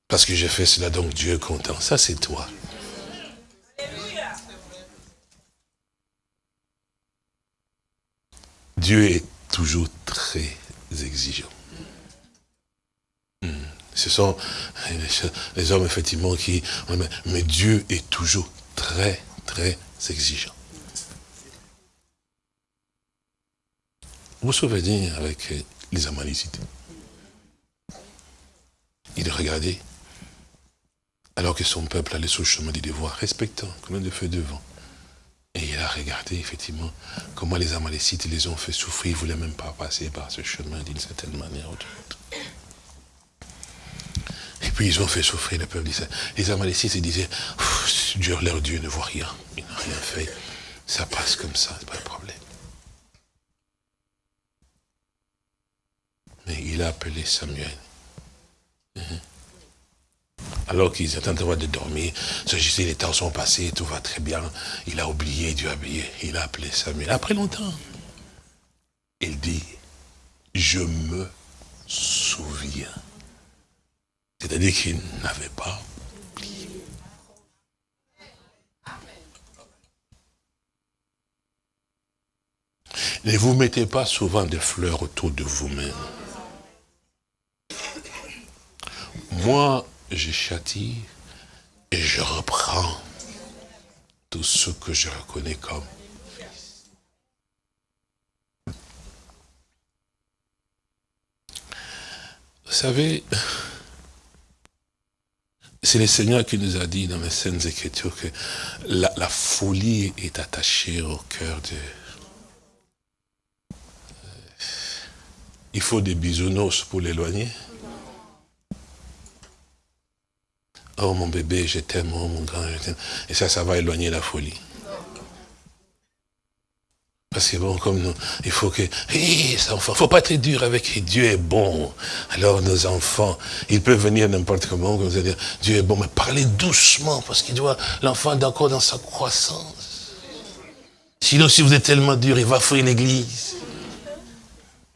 Speaker 3: Parce que j'ai fait cela, donc Dieu est content. Ça, c'est toi. Dieu est toujours très exigeant. Hmm. Ce sont les- hommes, effectivement, qui... Mais Dieu est toujours très, très exigeant. Vous vous souvenez avec les Amalécites? Il regardait, alors que son peuple allait sur le chemin du devoir, respectant, comme de feu devant. Et il a regardé, effectivement, comment les Amalécites les ont fait souffrir. Ils ne voulaient même pas passer par ce chemin d'une certaine manière ou d'une autre. Et puis ils ont fait souffrir le peuple d'Israël. Les Amalécites ils disaient, Dieu, leur Dieu ne voit rien. Il n'a rien fait. Ça passe comme ça, c'est pas un problème. Mais il a appelé Samuel. Mhm. Alors qu'ils étaient en train de dormir, sais, les temps sont passés, tout va très bien. Il a oublié, Dieu a oublié. Il a appelé Samuel. Après longtemps, il dit, je me souviens. C'est-à-dire qu'il n'avait pas oublié. Ne vous mettez pas souvent des fleurs autour de vous-même. Moi, je châtie et je reprends tout ce que je reconnais comme. Vous savez, c'est le Seigneur qui nous a dit dans les Saintes Écritures que la, la folie est attachée au cœur de... Il faut des bisounours pour l'éloigner. Oh mon bébé, je t'aime, oh mon grand, je t'aime. Et ça, ça va éloigner la folie. Parce que bon, comme nous, il faut que, hé, il faut pas être dur avec. Dieu est bon. Alors nos enfants, ils peuvent venir n'importe comment, comme vous allez dire, Dieu est bon, mais parlez doucement, parce qu'il doit, l'enfant est encore dans sa croissance. Sinon, si vous êtes tellement dur, il va fouiller l'église.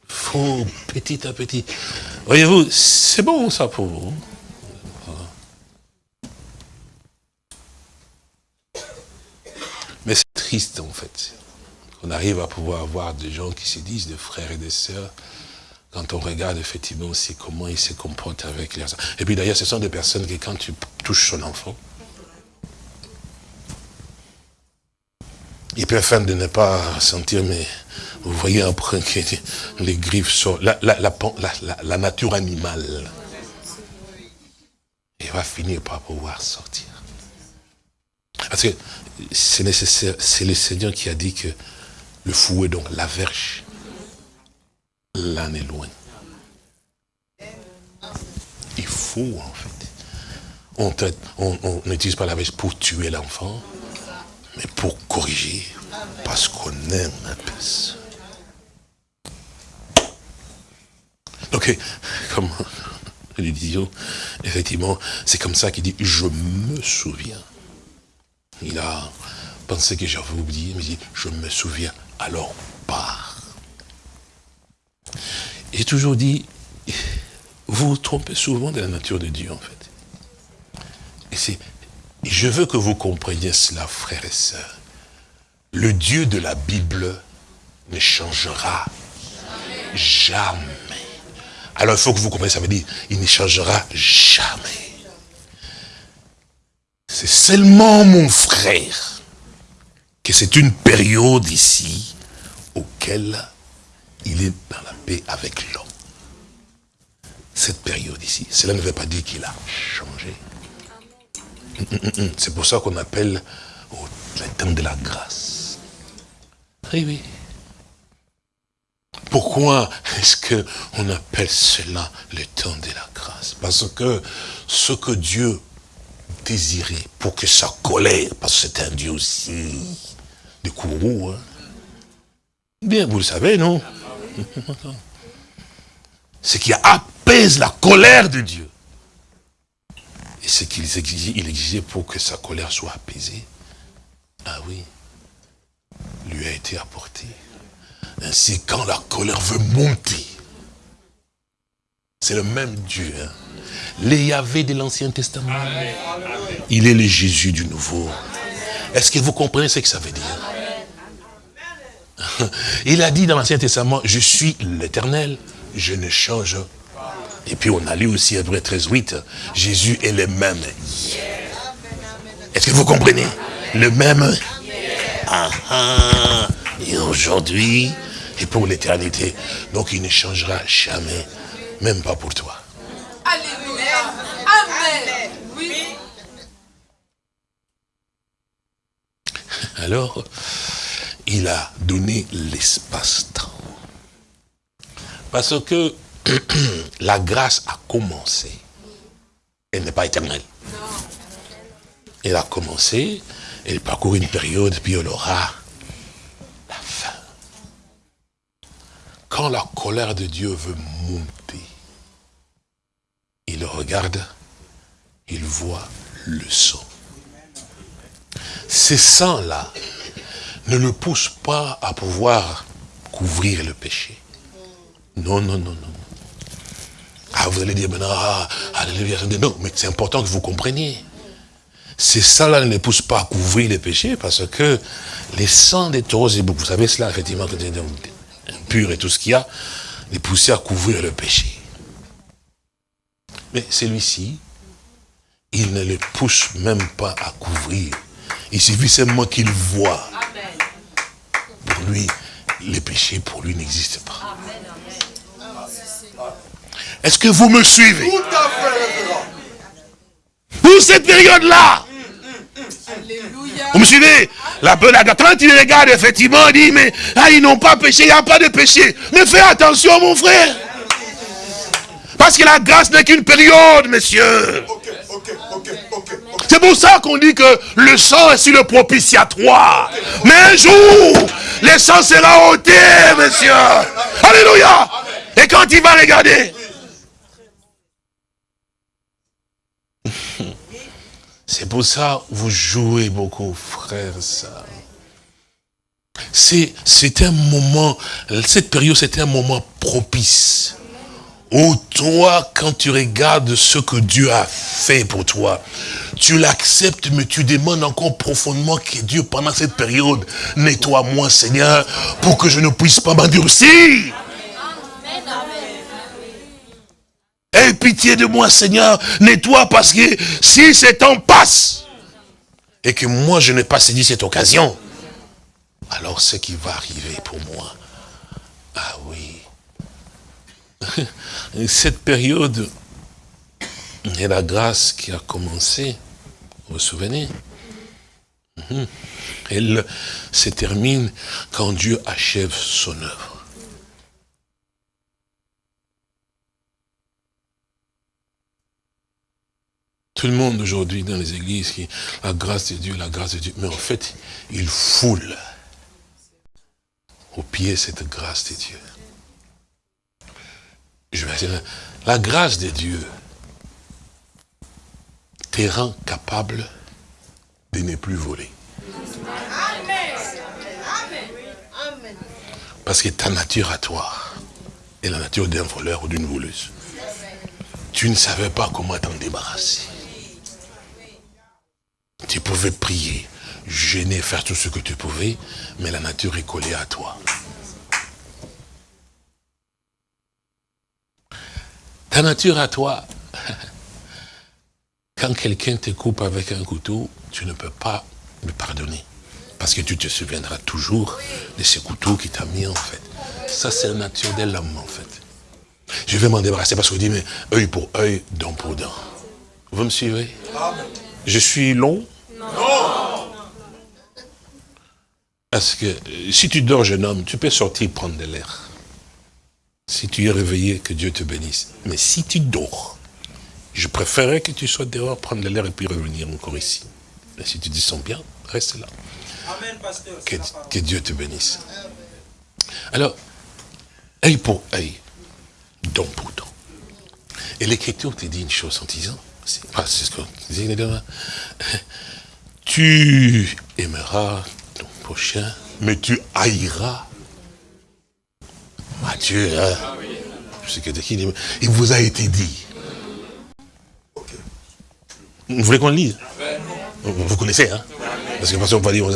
Speaker 3: Faut petit à petit. Voyez-vous, c'est bon ça pour vous. Mais c'est triste en fait. On arrive à pouvoir avoir des gens qui se disent des frères et des sœurs, quand on regarde effectivement aussi comment ils se comportent avec les enfants. Et puis d'ailleurs, ce sont des personnes qui, quand tu touches son enfant, il faire de ne pas sentir, mais vous voyez après que les griffes la, la, la nature animale. Il va finir par pouvoir sortir. Parce que c'est nécessaire, c'est le Seigneur qui a dit que le fouet, donc la verge, l'âne est loin. Il faut, en fait. On n'utilise pas la verge pour tuer l'enfant, mais pour corriger, parce qu'on aime <laughs> la personne. Donc, comme nous disions, effectivement, c'est comme ça qu'il dit, je me souviens. Il a pensé que j'avais oublié, mais il dit, je me souviens, alors pars. J'ai toujours dit, vous vous trompez souvent de la nature de Dieu, en fait. Et c'est, je veux que vous compreniez cela, frères et sœurs. Le Dieu de la Bible ne changera jamais. Alors il faut que vous compreniez, ça veut dire, il ne changera jamais. C'est seulement mon frère que c'est une période ici auquel il est dans la paix avec l'homme. Cette période ici, cela ne veut pas dire qu'il a changé. C'est pour ça qu'on appelle le temps de la grâce. Oui, oui. Pourquoi est-ce qu'on appelle cela le temps de la grâce? Parce que ce que Dieu désirait pour que sa colère, parce que c'est un Dieu aussi de courroux, hein. bien vous le savez, non? <laughs> Ce qui apaise la colère de Dieu. Et ce qu'il exigeait, exigeait pour que sa colère soit apaisée. Ah oui, lui a été apporté. Ainsi, quand la colère veut monter, c'est le même Dieu. Hein? Les Yahvé de l'Ancien Testament. Il est le Jésus du Nouveau. Est-ce que vous comprenez ce que ça veut dire? <laughs> Il a dit dans l'Ancien Testament, je suis l'éternel, je ne change pas. Et puis on a lu aussi Hébreu 13, 8, Jésus est le même. Est-ce que vous comprenez? Le même ah, ah. Et aujourd'hui, et pour l'éternité. Donc il ne changera jamais, même pas pour toi.
Speaker 7: Alléluia. Amen. Oui. <laughs>
Speaker 3: Alors, il a donné l'espace-temps. Parce que <clears throat> la grâce a commencé. Elle n'est pas éternelle. Elle a commencé, elle parcourt une période, puis elle aura la fin. Quand la colère de Dieu veut monter, il regarde, il voit le sang. Ces sangs-là ne le poussent pas à pouvoir couvrir le péché. Non, non, non, non. Ah, vous allez dire maintenant, ah, alléluia. Non, mais c'est important que vous compreniez. Ces sangs-là ne poussent pas à couvrir le péché parce que les sangs des taureaux et vous savez cela, effectivement, pur et tout ce qu'il y a, les pousser à couvrir le péché. Mais celui-ci, il ne les pousse même pas à couvrir. Il suffit seulement qu'il voit. Pour lui, les péchés pour lui n'existent pas. Est-ce que vous me suivez? Pour cette période-là. Vous me suivez? La quand il regarde, effectivement, il dit, mais ah, ils n'ont pas péché, il n'y a pas de péché. Mais fais attention, mon frère. Parce que la grâce n'est qu'une période, messieurs. C'est pour ça qu'on dit que le sang est sur le propitiatoire. Mais un jour, le sang sera ôté, monsieur. Alléluia. Et quand il va regarder, c'est pour ça que vous jouez beaucoup, frères et sœurs. C'est un moment, cette période, c'est un moment propice. Où toi, quand tu regardes ce que Dieu a fait pour toi, tu l'acceptes, mais tu demandes encore profondément que Dieu, pendant cette période, nettoie-moi, Seigneur, pour que je ne puisse pas m'endurcir. Aie pitié de moi, Seigneur, nettoie, parce que si ce temps passe, et que moi je n'ai pas saisi cette occasion, alors ce qui va arriver pour moi, ah oui, <laughs> cette période et la grâce qui a commencé, vous vous souvenez? Mhm. Elle se termine quand Dieu achève son œuvre. Tout le monde aujourd'hui dans les églises, qui, la grâce de Dieu, la grâce de Dieu. Mais en fait, il foule au pied cette grâce de Dieu. Je dire, la grâce de Dieu te rend capable de ne plus voler. Parce que ta nature à toi est la nature d'un voleur ou d'une voleuse. Tu ne savais pas comment t'en débarrasser. Tu pouvais prier, gêner, faire tout ce que tu pouvais, mais la nature est collée à toi. Ta nature à toi, <laughs> quand quelqu'un te coupe avec un couteau, tu ne peux pas lui pardonner. Parce que tu te souviendras toujours de ce couteau qui t'a mis en fait. Ça, c'est la nature de l'homme en fait. Je vais m'en débarrasser parce qu'on dit, mais œil pour œil, dent pour dent. Vous me suivez? Je suis long Non. Parce que euh, si tu dors, jeune homme, tu peux sortir prendre de l'air. Si tu es réveillé, que Dieu te bénisse. Mais si tu dors, je préférerais que tu sois dehors, prendre de l'air et puis revenir encore ici. Mais si tu te sens bien, reste là.
Speaker 8: Amen, pasteur.
Speaker 3: Que, que Dieu te bénisse. Alors, œil pour œil, dent pour dent. Et l'Écriture te dit une chose en disant, c'est ah, c'est ce qu'on dit, <laughs> tu aimeras ton prochain, mais tu haïras Matthieu, hein. Je sais que de qui il vous a été dit. Vous voulez qu'on le lise? Vous connaissez, hein? Parce que parce qu'on va dire, <laughs>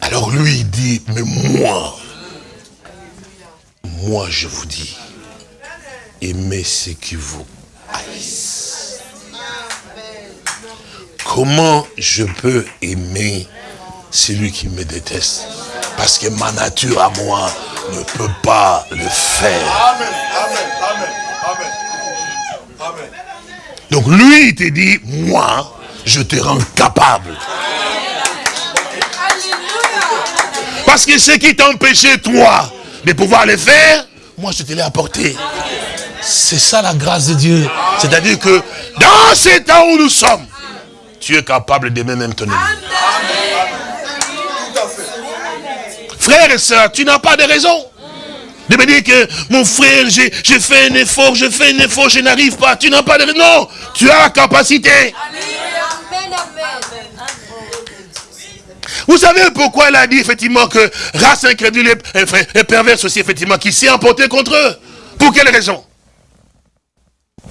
Speaker 3: alors lui il dit, mais moi, moi je vous dis, aimez ceux qui vous Comment je peux aimer celui qui me déteste? Parce que ma nature à moi ne peut pas le faire.
Speaker 9: Amen, amen, amen, amen. Amen.
Speaker 3: Donc lui, il te dit, moi, je te rends capable. Parce que ce qui t'empêchait, toi, de pouvoir le faire, moi, je te l'ai apporté. C'est ça la grâce de Dieu. C'est-à-dire que dans ces temps où nous sommes, tu es capable d'aimer même ton ennemi.
Speaker 9: Tout à fait.
Speaker 3: Frère et soeur, tu n'as pas de raison. De me dire que mon frère, j'ai fait un effort, je fais un effort, je n'arrive pas. Tu n'as pas de raison. Non, tu as la capacité. Vous savez pourquoi elle a dit effectivement que race incrédule et perverse aussi effectivement, qui s'est emporté contre eux? Pour quelle raison?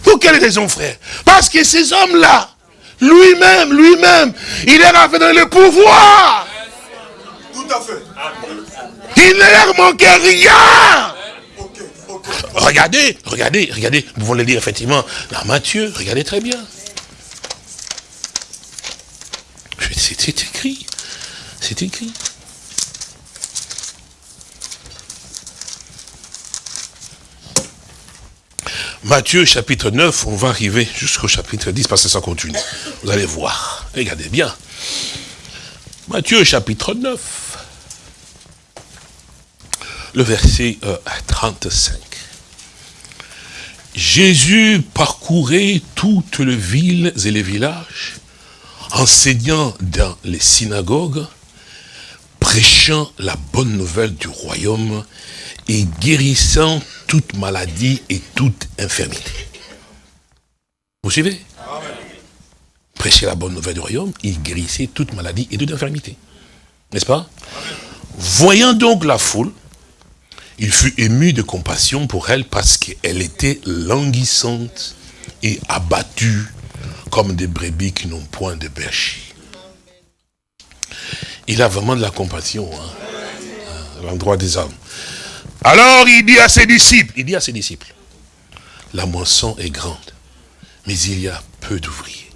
Speaker 3: Pour quelle raison frère? Parce que ces hommes-là, lui-même, lui-même, il leur a fait donner le pouvoir
Speaker 9: Tout
Speaker 10: à fait.
Speaker 11: Il ne leur manquait rien.
Speaker 3: Regardez, regardez, regardez. Nous pouvons le lire effectivement dans Matthieu. Regardez très bien. C'est écrit. C'est écrit. Matthieu chapitre 9, on va arriver jusqu'au chapitre 10 parce que ça continue. Vous allez voir. Regardez bien. Matthieu chapitre 9, le verset euh, 35. Jésus parcourait toutes les villes et les villages, enseignant dans les synagogues, prêchant la bonne nouvelle du royaume et guérissant toute maladie et toute infirmité. Vous suivez? Prêcher la bonne nouvelle du royaume, il guérissait toute maladie et toute infirmité. N'est-ce pas? Voyant donc la foule, il fut ému de compassion pour elle parce qu'elle était languissante et abattue comme des brebis qui n'ont point de berger. Il a vraiment de la compassion hein, à l'endroit des hommes. Alors il dit à ses disciples, il dit à ses disciples, la moisson est grande, mais il y a peu d'ouvriers.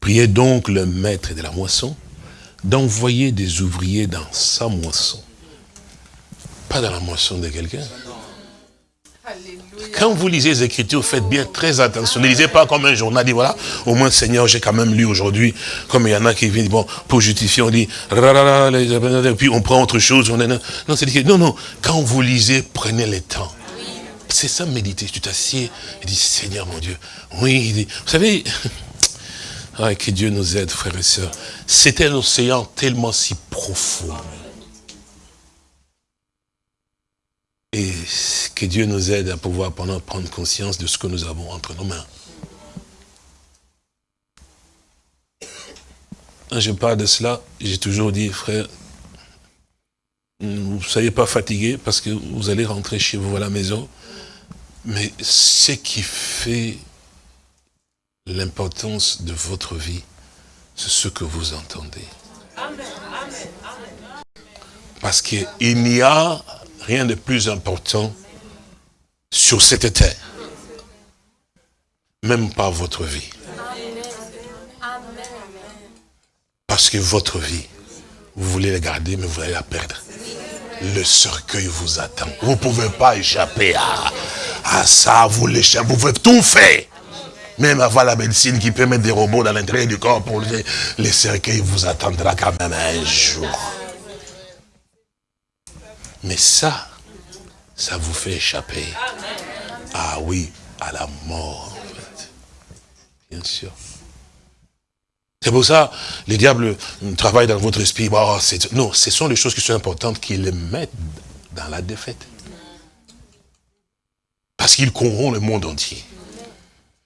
Speaker 3: Priez donc le maître de la moisson d'envoyer des ouvriers dans sa moisson. Pas dans la moisson de quelqu'un. Quand vous lisez les Écritures, faites bien très attention. Ne lisez pas comme un journal, dit voilà, au moins Seigneur, j'ai quand même lu aujourd'hui, comme il y en a qui viennent, bon, pour justifier, on dit, les- puis on prend autre chose. On est, non, c'est non, non, quand vous lisez, prenez le temps. C'est ça, méditer. Tu t'assieds et dis, Seigneur mon Dieu, oui, il dit- vous savez, <laughs> ah, que Dieu nous aide, frères et sœurs. C'était un océan tellement si profond. Et que Dieu nous aide à pouvoir pendant prendre conscience de ce que nous avons entre nos mains. Quand je parle de cela, j'ai toujours dit, frère, vous ne soyez pas fatigués parce que vous allez rentrer chez vous à la maison. Mais ce qui fait l'importance de votre vie, c'est ce que vous entendez. Parce qu'il n'y a rien de plus important sur cette terre. Même pas votre vie. Parce que votre vie, vous voulez la garder, mais vous allez la perdre. Le cercueil vous attend. Vous ne pouvez pas échapper à, à ça, vous l'échappez, vous pouvez tout faire. Même avoir la médecine qui peut mettre des robots dans l'intérieur du corps pour les, les cercueils vous attendra quand même un jour. Mais ça, ça vous fait échapper. Ah oui, à la mort, en fait. Bien sûr. C'est pour ça, les diables travaillent dans votre esprit. Non, ce sont les choses qui sont importantes qui les mettent dans la défaite. Parce qu'ils corrompent le monde entier.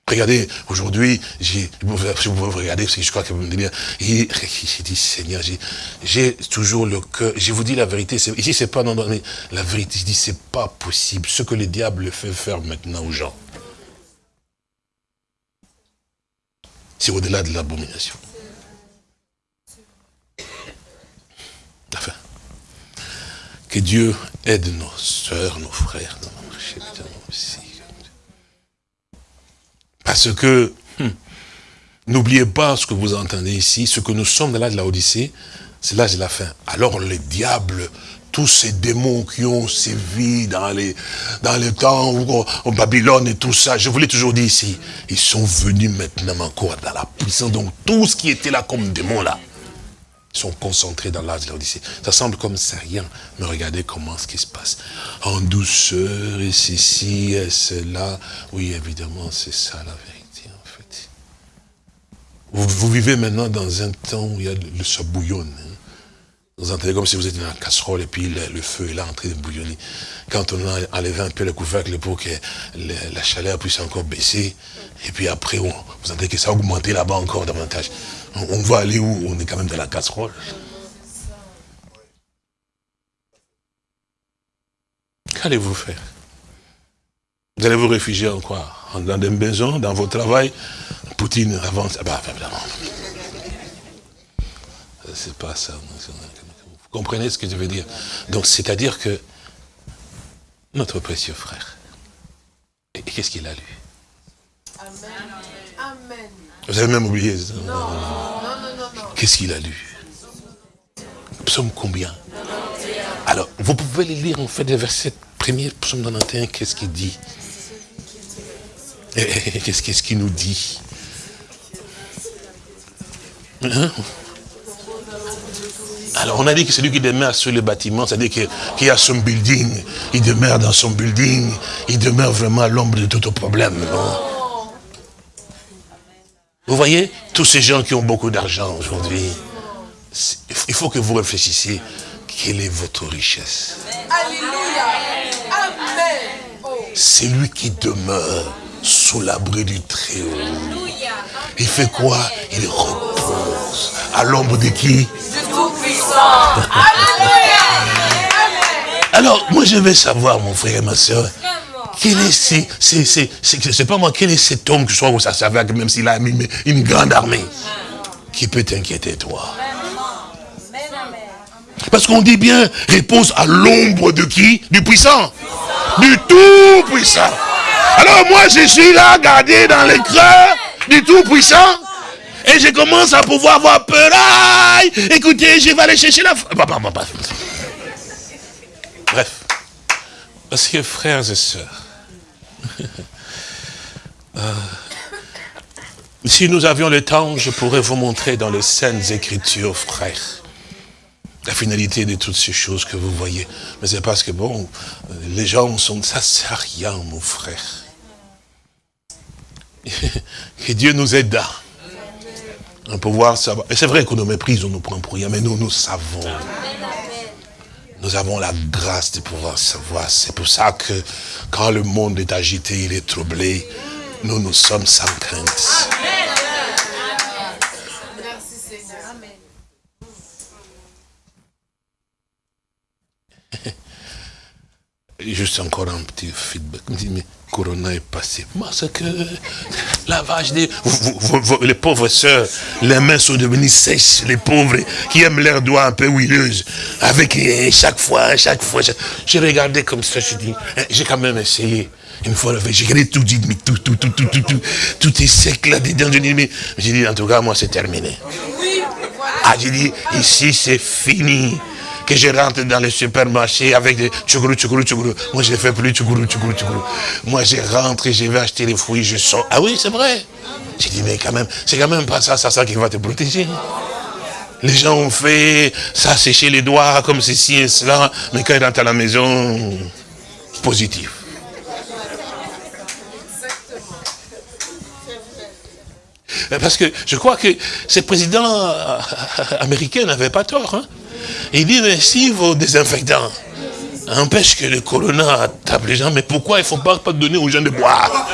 Speaker 3: Regardez, aujourd'hui, si vous regardez, parce que je crois que vous me dites, <laughs> j'ai dit, Seigneur, j'ai- toujours le cœur, je vous dis la vérité, ici c'est pas non, non, la vérité, je dis, c'est pas possible, ce que le diable fait faire maintenant aux gens. C'est au-delà de l'abomination. Enfin, que Dieu aide nos sœurs, nos frères dans marché. Parce que, hum, n'oubliez pas ce que vous entendez ici, ce que nous sommes dans l'âge de la Odyssée, c'est l'âge de la fin. Alors le diable, tous ces démons qui ont sévi dans les, dans les temps au Babylone et tout ça, je vous l'ai toujours dit ici, ils sont venus maintenant encore dans la puissance. Donc tout ce qui était là comme démons là, sont concentrés dans l'âge de l'Odyssée. Ça semble comme c'est rien, mais regardez comment ce qui se passe. En douceur, et ceci, et cela. Oui, évidemment, c'est ça la vérité, en fait. Vous, vivez maintenant dans un temps où il y a le, ça bouillonne. hein. Vous entendez comme si vous étiez dans la casserole et puis le, feu est là en train de bouillonner. Quand on a enlevé un peu le couvercle pour que la chaleur puisse encore baisser, et puis après, vous entendez que ça a augmenté là-bas encore davantage. On, va aller où? On est quand même dans la casserole. Qu'allez-vous faire? Vous allez vous réfugier en quoi? Dans des maisons, dans votre travail Poutine avance. Ah bah. C'est pas ça. Vous comprenez ce que je veux dire? Donc, c'est-à-dire que notre précieux frère, et qu'est-ce qu'il a lu? Vous avez même oublié ça.
Speaker 12: Non, non, non, non.
Speaker 3: Qu'est-ce qu'il a lu? Psaume combien? Alors, vous pouvez les lire, en fait, les versets premiers, psaume 91, qu'est-ce qu'il dit? Et- et- et Qu'est-ce qu'il nous dit? Hein? Alors, on a dit que celui qui demeure sur le bâtiment, c'est-à-dire qu'il a son building, il demeure dans son building, il demeure vraiment l'ombre de tout problème. non? Vous voyez, tous ces gens qui ont beaucoup d'argent aujourd'hui, il faut que vous réfléchissiez, quelle est votre richesse?
Speaker 12: Alléluia. Amen. Oh.
Speaker 3: C'est lui qui demeure sous l'abri du Très-Haut. Il fait quoi? Il repose à l'ombre de qui?
Speaker 12: Du Tout-Puissant. <laughs> Alléluia.
Speaker 3: Alors, moi je veux savoir, mon frère et ma soeur, quel est pas moi, est cet homme que soit où ça même s'il a une, une grande armée, qui peut t'inquiéter, toi? Parce qu'on dit bien, repose à l'ombre de qui? Du puissant. Du tout puissant. Alors moi, je suis là, gardé dans les creux du tout puissant. Et je commence à pouvoir avoir peur. Aïe, écoutez, je vais aller chercher la... Bref. Parce que frères et sœurs, euh, si nous avions le temps, je pourrais vous montrer dans les Saintes Écritures, frères, la finalité de toutes ces choses que vous voyez. Mais c'est parce que, bon, euh, les gens sont... Ça sert à rien, mon frère. <laughs> Que Dieu nous aide à pouvoir savoir. Et c'est vrai qu'on nous méprise, on nous prend pour rien, mais nous, nous savons. Nous avons la grâce de pouvoir savoir. C'est pour ça que quand le monde est agité, il est troublé, nous, nous sommes sans crainte.
Speaker 12: Merci Seigneur.
Speaker 3: Et Juste encore un petit feedback. Il me dit, mais Corona est passé. Que lavage des... vous- vous- les pauvres sœurs, les mains sont devenues sèches. Les pauvres qui aiment leurs doigts un peu huileuses. Avec chaque fois, chaque fois. J'ai regardé comme ça, je dis, eh, j'ai quand même essayé. Une fois, j'ai regardé tout, dit, mais tout, tout, tout, tout, tout, tout, tout est sec là-dedans. Je dis, mais j'ai dit, en tout cas, moi, c'est terminé. Ah, j'ai dit, ici c'est fini. Que je rentre dans le supermarché avec des tchougourou, tchougourou, tchougourou. Moi, je ne fais plus tchougourou, tchougourou, tchougourou. Moi, je rentre et je vais acheter les fruits, je sors. Ah oui, c'est vrai. J'ai dit, mais quand même, c'est quand même pas ça, ça, ça qui va te protéger. Les gens ont fait ça, sécher les doigts comme ceci et cela, mais quand ils rentrent à la maison, positif. Parce que je crois que ce président euh, <laughs> américain n'avait pas tort. Il dit, mais si vos désinfectants empêchent que le corona tape les gens, mais pourquoi il ne faut pas, pas donner aux gens de boire?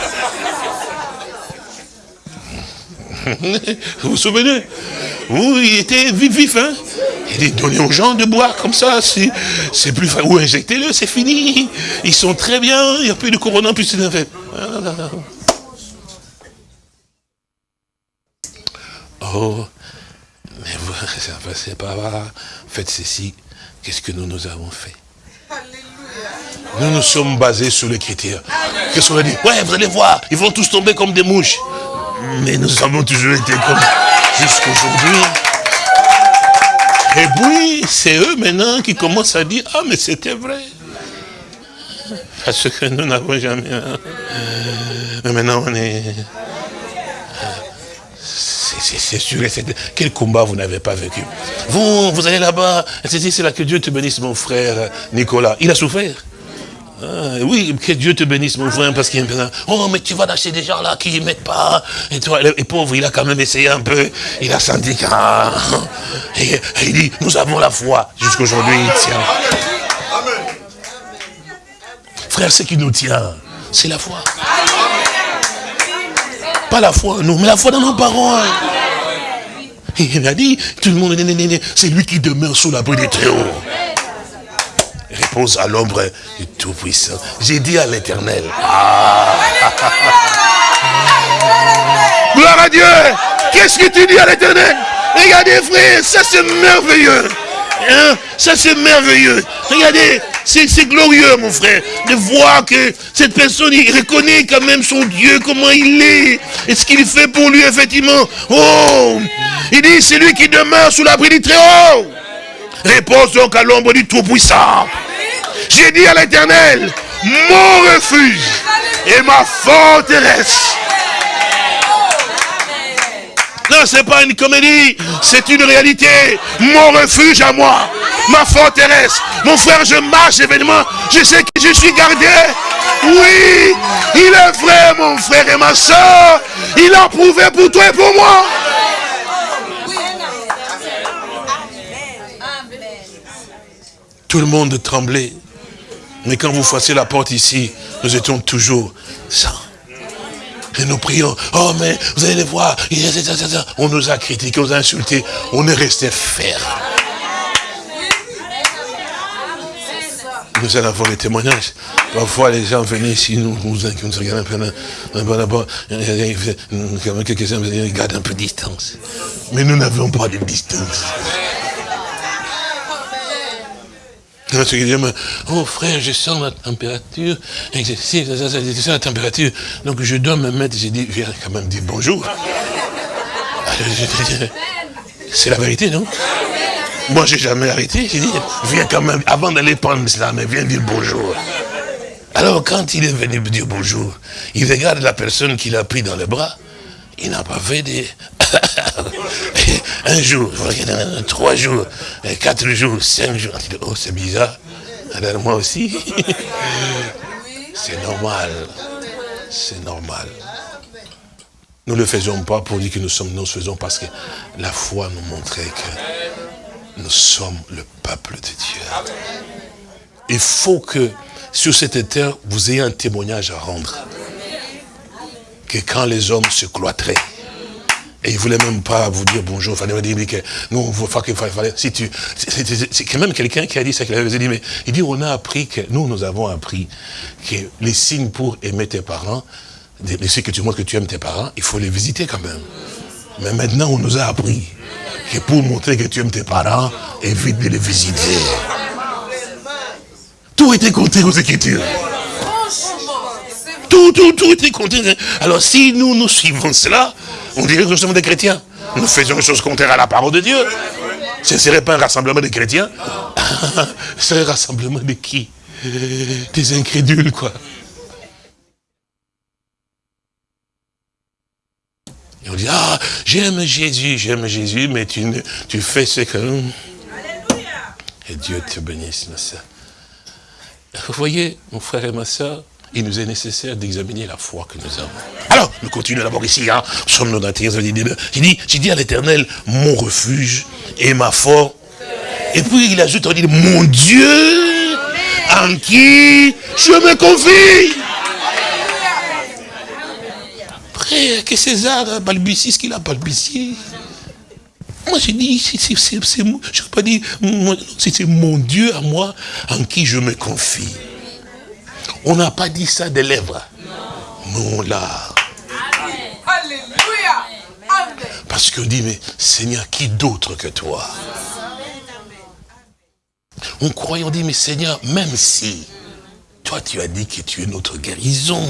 Speaker 3: <laughs> Vous vous souvenez? Oui, il était vif, vif, hein Il dit, donnez aux gens de boire comme ça, c'est plus facile. Ou injectez-le, c'est fini. Ils sont très bien, il n'y a plus de corona, plus de désinfectants. Oh, mais vous, <laughs> ça passait pas là. Faites ceci. Qu'est-ce que nous, nous avons fait? Nous nous sommes basés sur les critères. Qu'est-ce qu'on a dit? Ouais, vous allez voir, ils vont tous tomber comme des mouches. Mais nous avons toujours été comme jusqu'aujourd'hui. Et puis, c'est eux maintenant qui commencent à dire, ah, mais c'était vrai. Parce que nous n'avons jamais... hein. Mais maintenant, on est... C'est- sûr. Quel combat vous n'avez pas vécu Vous, vous allez là-bas, c'est là que Dieu te bénisse, mon frère Nicolas. Il a souffert. Ah, oui, que Dieu te bénisse, mon frère, parce qu'il y a Oh, mais tu vas dans des gens là qui ne mettent pas. Et toi, le pauvre, il a quand même essayé un peu. Il a senti ah. Et, il dit, nous avons la foi. Jusqu'aujourd'hui, il tient. Frère, ce qui nous tient, c'est la foi. Pas la foi en nous, mais la foi dans nos paroles. Et il a dit, tout le monde, c'est lui qui demeure sous l'abri des très hauts. Repose à l'ombre du Tout-Puissant. J'ai dit à l'éternel. Ah. Gloire à Dieu. Qu'est-ce que tu dis à l'éternel? Regardez frère, ça c'est merveilleux. Hein? Ça, c'est merveilleux. Regardez, c'est glorieux, mon frère, de voir que cette personne, il reconnaît quand même son Dieu, comment il est, et ce qu'il fait pour lui, effectivement. Oh Il dit, c'est lui qui demeure sous l'abri du Très-Haut. Repose donc à l'ombre du Tout-Puissant. J'ai dit à l'éternel, mon refuge et ma forteresse. C'est pas une comédie, c'est une réalité. Mon refuge à moi, ma forteresse. Mon frère, je marche événement, je sais que je suis gardé. Oui, il est vrai, mon frère et ma soeur. Il a prouvé pour toi et pour moi. Tout le monde tremblait. Mais quand vous fassiez la porte ici, nous étions toujours ça. Et nous prions, oh mais vous allez les voir, on nous a critiqués, on nous a insultés, on est resté ferme. Nous allons avoir les témoignages. Parfois, les gens venaient ici, nous, nous, nous un peu, d'abord, quelques-uns un peu distance. Mais nous n'avions pas de distance. Oh frère, je sens la température, sens la température, donc je dois me mettre, j'ai dit, viens quand même dire bonjour. <laughs> C'est la vérité, non? Moi, j'ai jamais arrêté, j'ai dit, viens quand même, avant d'aller prendre cela, mais viens dire bonjour. Alors, quand il est venu me dire bonjour, il regarde la personne qu'il a pris dans les bras, il n'a pas fait des... <laughs> un jour, trois jours, quatre jours, cinq jours. Oh, c'est bizarre. Alors moi aussi. c'est normal. C'est normal. Nous ne le faisons pas pour dire que nous sommes, nous le faisons parce que la foi nous montrait que nous sommes le peuple de Dieu. Il faut que sur cette terre, vous ayez un témoignage à rendre. Que quand les hommes se cloîtraient, et il voulait même pas vous dire bonjour. Il fallait dire que nous, on voit qu'il fallait, si tu, c'est quand même quelqu'un qui a dit ça, qu'il avait dit, mais il dit, on a appris que, nous, nous avons appris que les signes pour aimer tes parents, les signes que tu montres que tu aimes tes parents, il faut les visiter quand même. Mais maintenant, on nous a appris que pour montrer que tu aimes tes parents, évite de les visiter. Tout était compté aux Écritures. Tout, tout, tout était compté. Alors si nous, nous suivons cela, on dirait que nous sommes des chrétiens. Nous faisons une chose contraire à la parole de Dieu. Ce ne serait pas un rassemblement de chrétiens? <laughs> Ce serait un rassemblement de qui? Des incrédules, quoi. Et on dit, ah, j'aime Jésus, j'aime Jésus, mais tu, ne, tu fais ce que... Et Dieu te bénisse, ma soeur. Vous voyez, mon frère et ma soeur, il nous est nécessaire d'examiner la foi que nous avons. Alors, nous continuons d'abord ici, hein, Somme 91, j'ai dit, j'ai dit à l'éternel, mon refuge et ma force. Et puis il ajoute, on dit, mon Dieu, en qui je me confie. Après, que César balbutie ce qu'il a balbutié. Moi, j'ai dit, je n'ai pas dit, c'est mon Dieu à moi en qui je me confie. On n'a pas dit ça des lèvres. Non, là.
Speaker 13: Alléluia.
Speaker 3: Parce qu'on dit, mais Seigneur, qui d'autre que toi? On croyait, on dit, mais Seigneur, même si toi tu as dit que tu es notre guérison,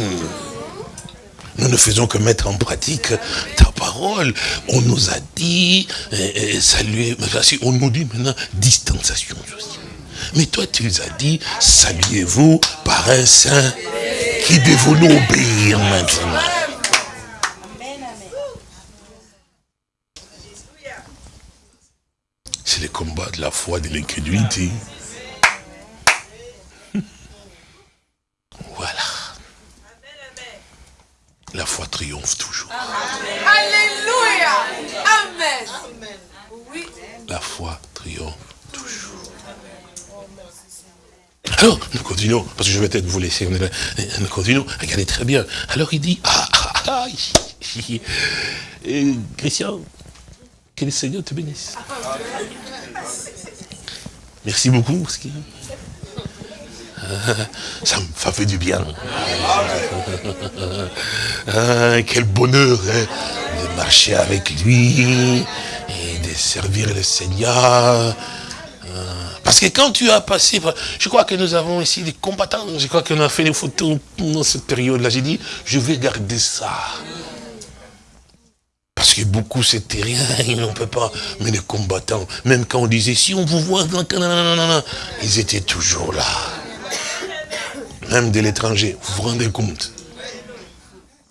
Speaker 3: nous ne faisons que mettre en pratique ta parole. On nous a dit, saluer, on nous dit maintenant distanciation. Mais toi, tu nous as dit, saluez-vous par un saint qui devons nous obéir maintenant. C'est le combat de la foi, de l'incrédulité. <laughs> Voilà. La foi triomphe toujours.
Speaker 13: Alléluia. Amen.
Speaker 3: La foi triomphe toujours. Alors, nous continuons, parce que je vais peut-être vous laisser, nous continuons, regardez très bien. Alors il dit, ah, ah, ah, et, Christian, que le Seigneur te bénisse. Merci beaucoup, parce que ça me fait du bien. Ah, quel bonheur hein, de marcher avec lui et de servir le Seigneur. Parce que quand tu as passé, je crois que nous avons ici des combattants, je crois qu'on a fait des photos dans cette période-là. J'ai dit, je vais garder ça. Parce que beaucoup c'était rien, <laughs> ils n'en peuvent pas. Mais les combattants, même quand on disait, si on vous voit, ils étaient toujours là. Même de l'étranger, vous vous rendez compte?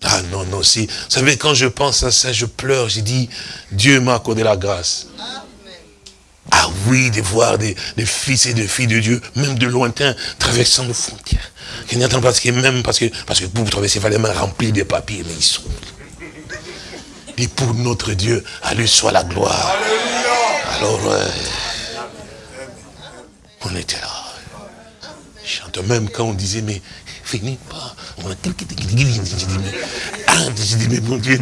Speaker 3: Ah non, non, si. Vous savez, quand je pense à ça, je pleure, j'ai dit, Dieu m'a accordé la grâce. Ah oui, de voir des, des fils et des filles de Dieu, même de lointain, traversant nos frontières. Qui n'attendent pas parce que même parce que, parce que pour traverser, il fallait même remplir de papiers, mais ils sont. Et pour notre Dieu, à lui soit la gloire. Alors, euh, on était là. Je chante même quand on disait, mais venez pas. On a quelqu'un ah, mais mon Dieu,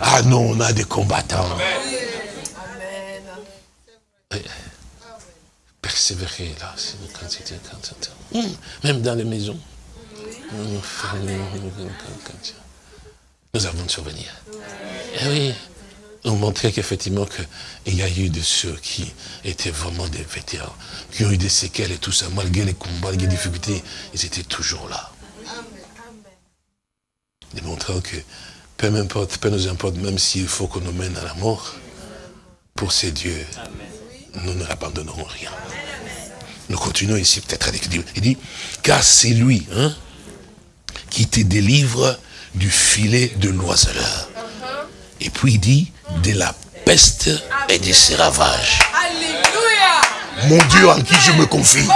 Speaker 3: ah non, on a des combattants. Persévérer là, c'est quand c'était- Hum, Même dans les maisons. Hum, Nous avons de souvenirs. Eh oui, on montrait qu'effectivement qu'il y a eu de ceux qui étaient vraiment des vétérans, qui ont eu des séquelles et tout ça, malgré les combats, les difficultés, ils étaient toujours là. Démontrant que peu m'importe, peu nous importe, même s'il faut qu'on nous mène à la mort, pour ces dieux, nous ne abandonnerons rien. Nous continuons ici peut-être avec Dieu. Il dit, car c'est lui hein, qui te délivre du filet de l'oiseleur. Et puis il dit, de la peste et de ses ravages.
Speaker 14: Alléluia.
Speaker 3: Mon Dieu en qui je me confie.
Speaker 14: Oh.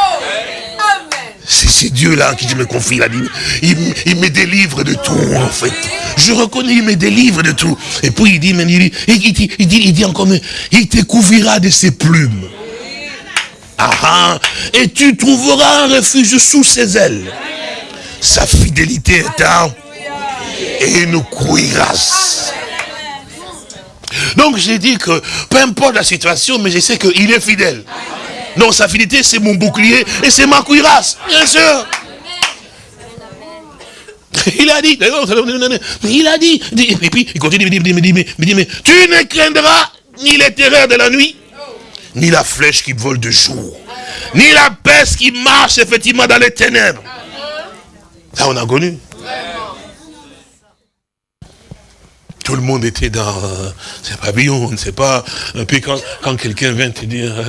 Speaker 3: C'est ce Dieu-là en qui je me confie. Il, a dit, il, il me délivre de tout, en fait. Je reconnais, il me délivre de tout. Et puis il dit, il dit, il dit, il dit, encore, mais il te couvrira de ses plumes. Et tu trouveras un refuge sous ses ailes. Sa fidélité est un et nous. Donc j'ai dit que peu importe la situation, mais je sais qu'il est fidèle. Non, sa fidélité, c'est mon bouclier et c'est ma cuirasse, bien sûr. Il a dit, mais il a dit, et puis il continue, il il dit, tu ne craindras ni les terreurs de la nuit, ni la flèche qui vole de jour, ni la peste qui marche effectivement dans les ténèbres. Ça, on a connu. Tout le monde était dans euh, ce pavillon, on ne sait pas. Et puis quand, quand quelqu'un vient te dire... <laughs>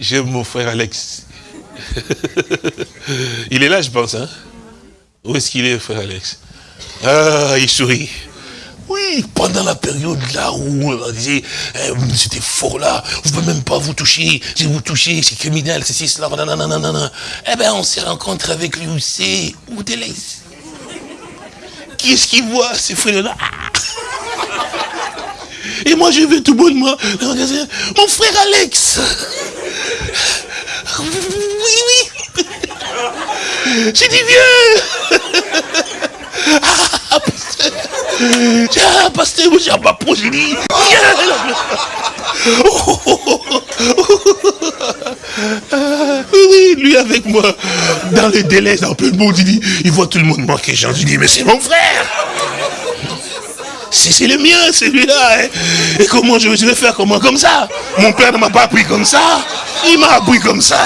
Speaker 3: J'aime mon frère Alex. <laughs> il est là, je pense. Hein? Où est-ce qu'il est, frère Alex? Ah, il sourit. Oui, pendant la période là où on disait, c'était fort là, vous ne pouvez même pas vous toucher, si vous touchez, c'est criminel, c'est ci, cela, nanana. Eh bien, on s'est rencontré avec lui c'est, où te laisse. Qui est-ce qui voit ces frères-là? Et moi, je vais tout bonnement, mon frère Alex. Oui, oui. J'ai dit, viens. Ah, pasteur. Ah, pasteur, dit, oh, oh, oh. Ah, Oui, lui avec moi, dans le délai, un peu de monde, il dit, il voit tout le monde manquer, Jean, je dis, mais c'est mon frère. C'est le mien, celui-là. hein. Et comment je, je vais faire comment? Comme ça. Mon père ne m'a pas appris comme ça. Il m'a appris comme ça.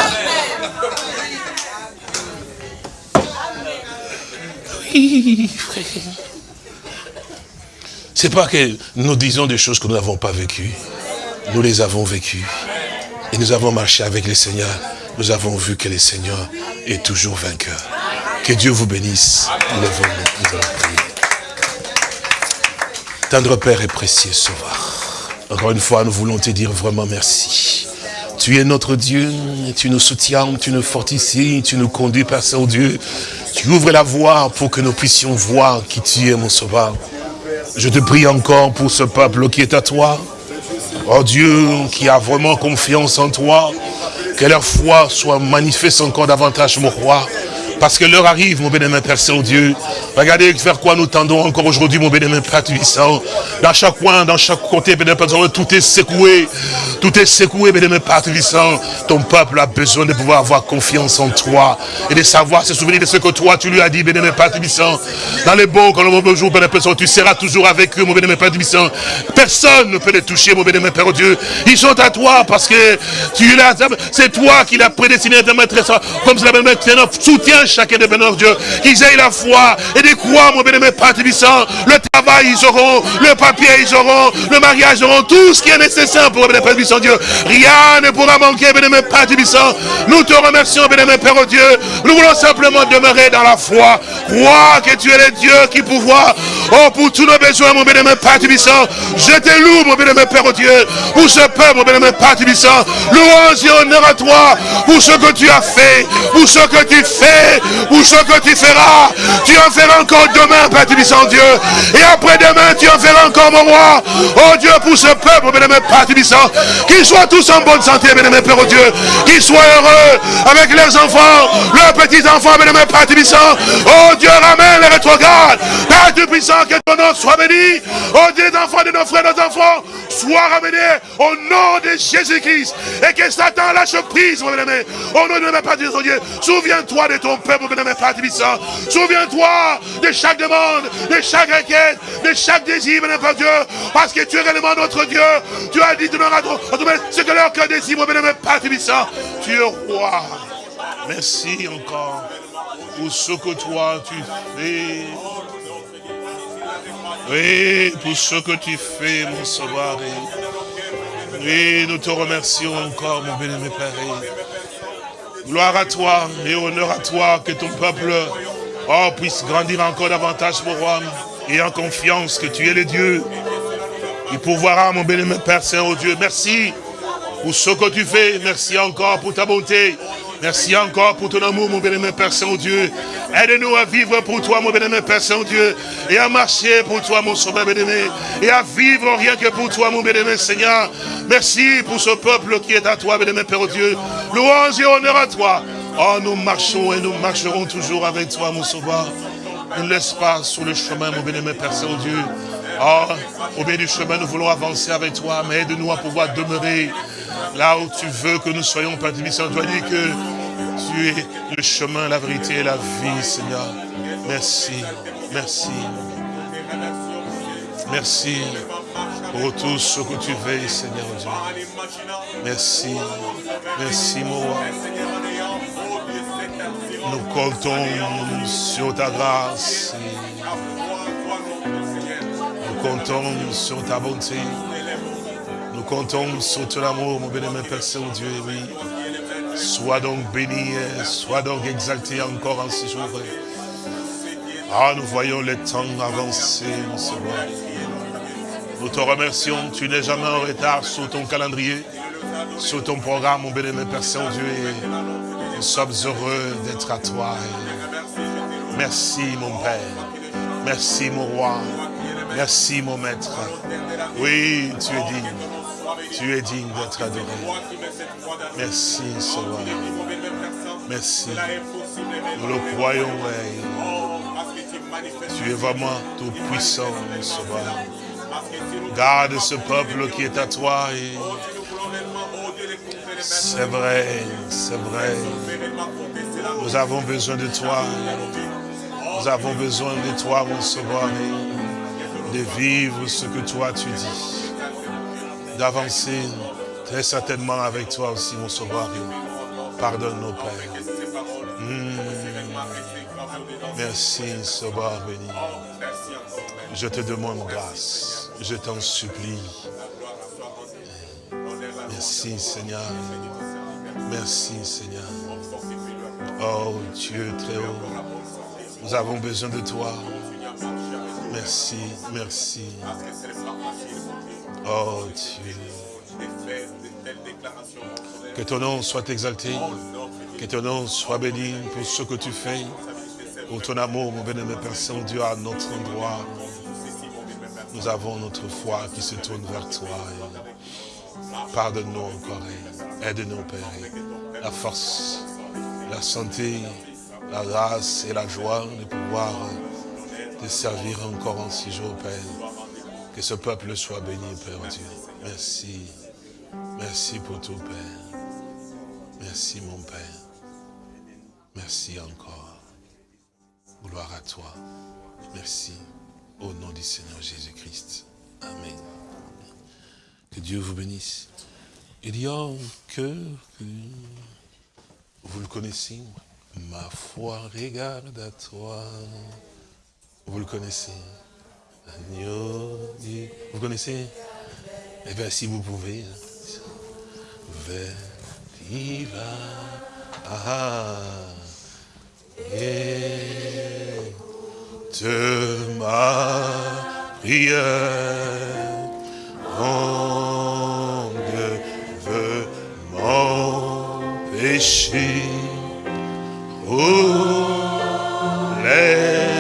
Speaker 3: <laughs> C'est pas que nous disons des choses que nous n'avons pas vécues. Nous les avons vécues. Et nous avons marché avec le Seigneur. Nous avons vu que le Seigneur est toujours vainqueur. Que Dieu vous bénisse. Tendre Père et précieux Sauveur. Encore une fois, nous voulons te dire vraiment merci. Tu es notre Dieu, tu nous soutiens, tu nous fortifies, tu nous conduis, Père Saint-Dieu. Tu ouvres la voie pour que nous puissions voir qui tu es, mon Sauveur. Je te prie encore pour ce peuple qui est à toi. Oh Dieu, qui a vraiment confiance en toi. Que leur foi soit manifeste encore davantage, mon roi. Parce que l'heure arrive, mon bénémoine Père Saint-Dieu. Regardez vers quoi nous tendons encore aujourd'hui, mon bénémoine Père Tubissant. Dans chaque coin, dans chaque côté, bénémoine Père Saint-Dieu, tout est secoué. Tout est secoué, bénémoine Père Tubissant. Ton peuple a besoin de pouvoir avoir confiance en toi. Et de savoir, se souvenir de ce que toi, tu lui as dit, bénémoine Père Tubissant. Dans les bons, quand le mauvais jour, bénémoine Père Saint-Dieu, tu seras toujours avec eux, mon bénémoine Père Tubissant. Personne ne peut les toucher, mon bénémoine Père Dieu. Ils sont à toi parce que tu l'as, c'est toi qui l'as prédestiné de mettre ça. Comme cela, Père soutiens chacun de bénémoine Dieu. Qu'ils aient la foi et des croix, mon bénémoine Père. Le travail, ils auront. Le papier, ils auront. Le mariage, ils auront. Tout ce qui est nécessaire pour bénémoine Père Dieu. Rien ne pourra manquer, bénémoine Père. Nous te remercions, bénémoine Père Dieu. Nous voulons simplement demeurer dans la foi. Croire que tu es le Dieu qui pouvoir. Oh, pour tous nos besoins, mon bénémoine Père Tubissant. Je te loue, mon bénémoine Père Dieu. Pour ce peuple, mon bénémoine Père Tubissant. Louange et honneur à toi. Pour ce que tu as fait. Pour ce que tu fais. Pour ce que tu feras. Tu en feras encore demain, Père Dieu. Et après-demain, tu en feras encore, mon roi. Oh Dieu, pour ce peuple, mon bénémoine Père Tubissant. Qu'ils soient tous en bonne santé, bénémoine Père Dieu. Qu'ils soient heureux avec leurs enfants, leurs petits-enfants, bénémoine Père Tubissant. Oh Dieu, ramène les rétrogrades. Père Que ton nom soit béni. Oh Dieu, les enfants de nos frères, nos enfants, soient ramenés au nom de Jésus-Christ. Et que Satan lâche prise, mon bénémoine. Au nom de notre Père Tubissant, Dieu. Souviens-toi de ton peuple, mon bénémoine Père Tubissant. Souviens-toi de chaque demande, de chaque requête, de chaque désir, bénémoine Père Dieu. Parce que tu es réellement notre Dieu. Tu as dit de notre ce que leur cœur désire, mon bénémoine Père Tubissant. Tu es roi. Merci encore pour ce que toi tu fais. Oui, pour ce que tu fais, mon sauveur. Oui, nous te remercions encore, mon bénémoine Père. Gloire à toi et honneur à toi, que ton peuple oh, puisse grandir encore davantage, mon roi, et en confiance que tu es le Dieu. Il pourvoira, mon bénémoine Père Saint, oh Dieu. Merci pour ce que tu fais. Merci encore pour ta bonté. Merci encore pour ton amour, mon bénémoine Père Saint-Dieu. Aide-nous à vivre pour toi, mon bénémoine Père Saint-Dieu. Et à marcher pour toi, mon sauveur bénémoine. Et à vivre rien que pour toi, mon bénémoine Seigneur. Merci pour ce peuple qui est à toi, bénémoine Père Dieu. Louange et honneur à toi. Oh, nous marchons et nous marcherons toujours avec toi, mon sauveur. Ne laisse pas sur le chemin, mon bénémoine Père Saint-Dieu. Oh, au milieu du chemin, nous voulons avancer avec toi, mais aide-nous à pouvoir demeurer là où tu veux que nous soyons, Père Tubissant. Tu as dit que tu es le chemin, la vérité et la vie, Seigneur. Merci, merci. Merci pour tout ce que tu veilles, Seigneur Dieu. Merci, merci, mon roi. Nous comptons sur ta grâce. Nous comptons sur ta bonté. Nous comptons sur ton amour, mon bénémoine Père Saint-Dieu. Sois donc béni, sois donc exalté encore en ce jour. Ah, nous voyons le temps avancer, mon Seigneur. Nous te remercions, tu n'es jamais en retard sur ton calendrier, sur ton programme, mon bénémoine Père Saint-Dieu. Nous sommes heureux d'être à toi. Merci, mon Père. Merci, mon roi. Merci, mon maître. Oui, tu es digne. Tu es digne d'être adoré. Merci, Seigneur. Merci. Nous le croyons, oui. Tu es vraiment tout puissant, mon Sauveur. Garde ce peuple qui est à toi. C'est vrai, c'est vrai. Nous avons besoin de toi. Nous avons besoin de toi, mon Sauveur, de vivre ce que toi tu dis. D'avancer très certainement avec toi aussi, mon Sauveur. Pardonne nos pères. Hmm. Merci, Sauveur béni. Je te demande grâce. Je t'en supplie. Merci, Seigneur. Merci, Seigneur. Oh, Dieu très haut. Nous avons besoin de toi. Merci, merci. Oh Dieu. Que ton nom soit exalté. Que ton nom soit béni pour ce que tu fais. Pour ton amour, mon bénémoine Père Saint-Dieu, à notre endroit. Nous avons notre foi qui se tourne vers toi. Pardonne-nous encore. Aide-nous, Père. La force, la santé, la grâce et la joie de pouvoir te servir encore en six jours, Père. Que ce peuple soit béni, Père Dieu. Merci. Merci pour tout, Père. Merci, mon Père. Merci encore. Gloire à toi. Merci. Au nom du Seigneur Jésus-Christ. Amen. Que Dieu vous bénisse. Il y a que, que vous le connaissez, ma foi regarde à toi. Vous le connaissez. Vous connaissez? Eh bien, si vous pouvez. hein. Vers diva. Ah, et de ma prière, onde veut m'empêcher. Oh,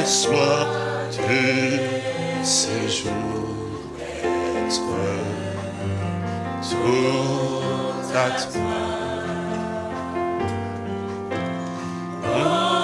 Speaker 3: laisse-moi de ces jours tout à toi.
Speaker 1: Oh,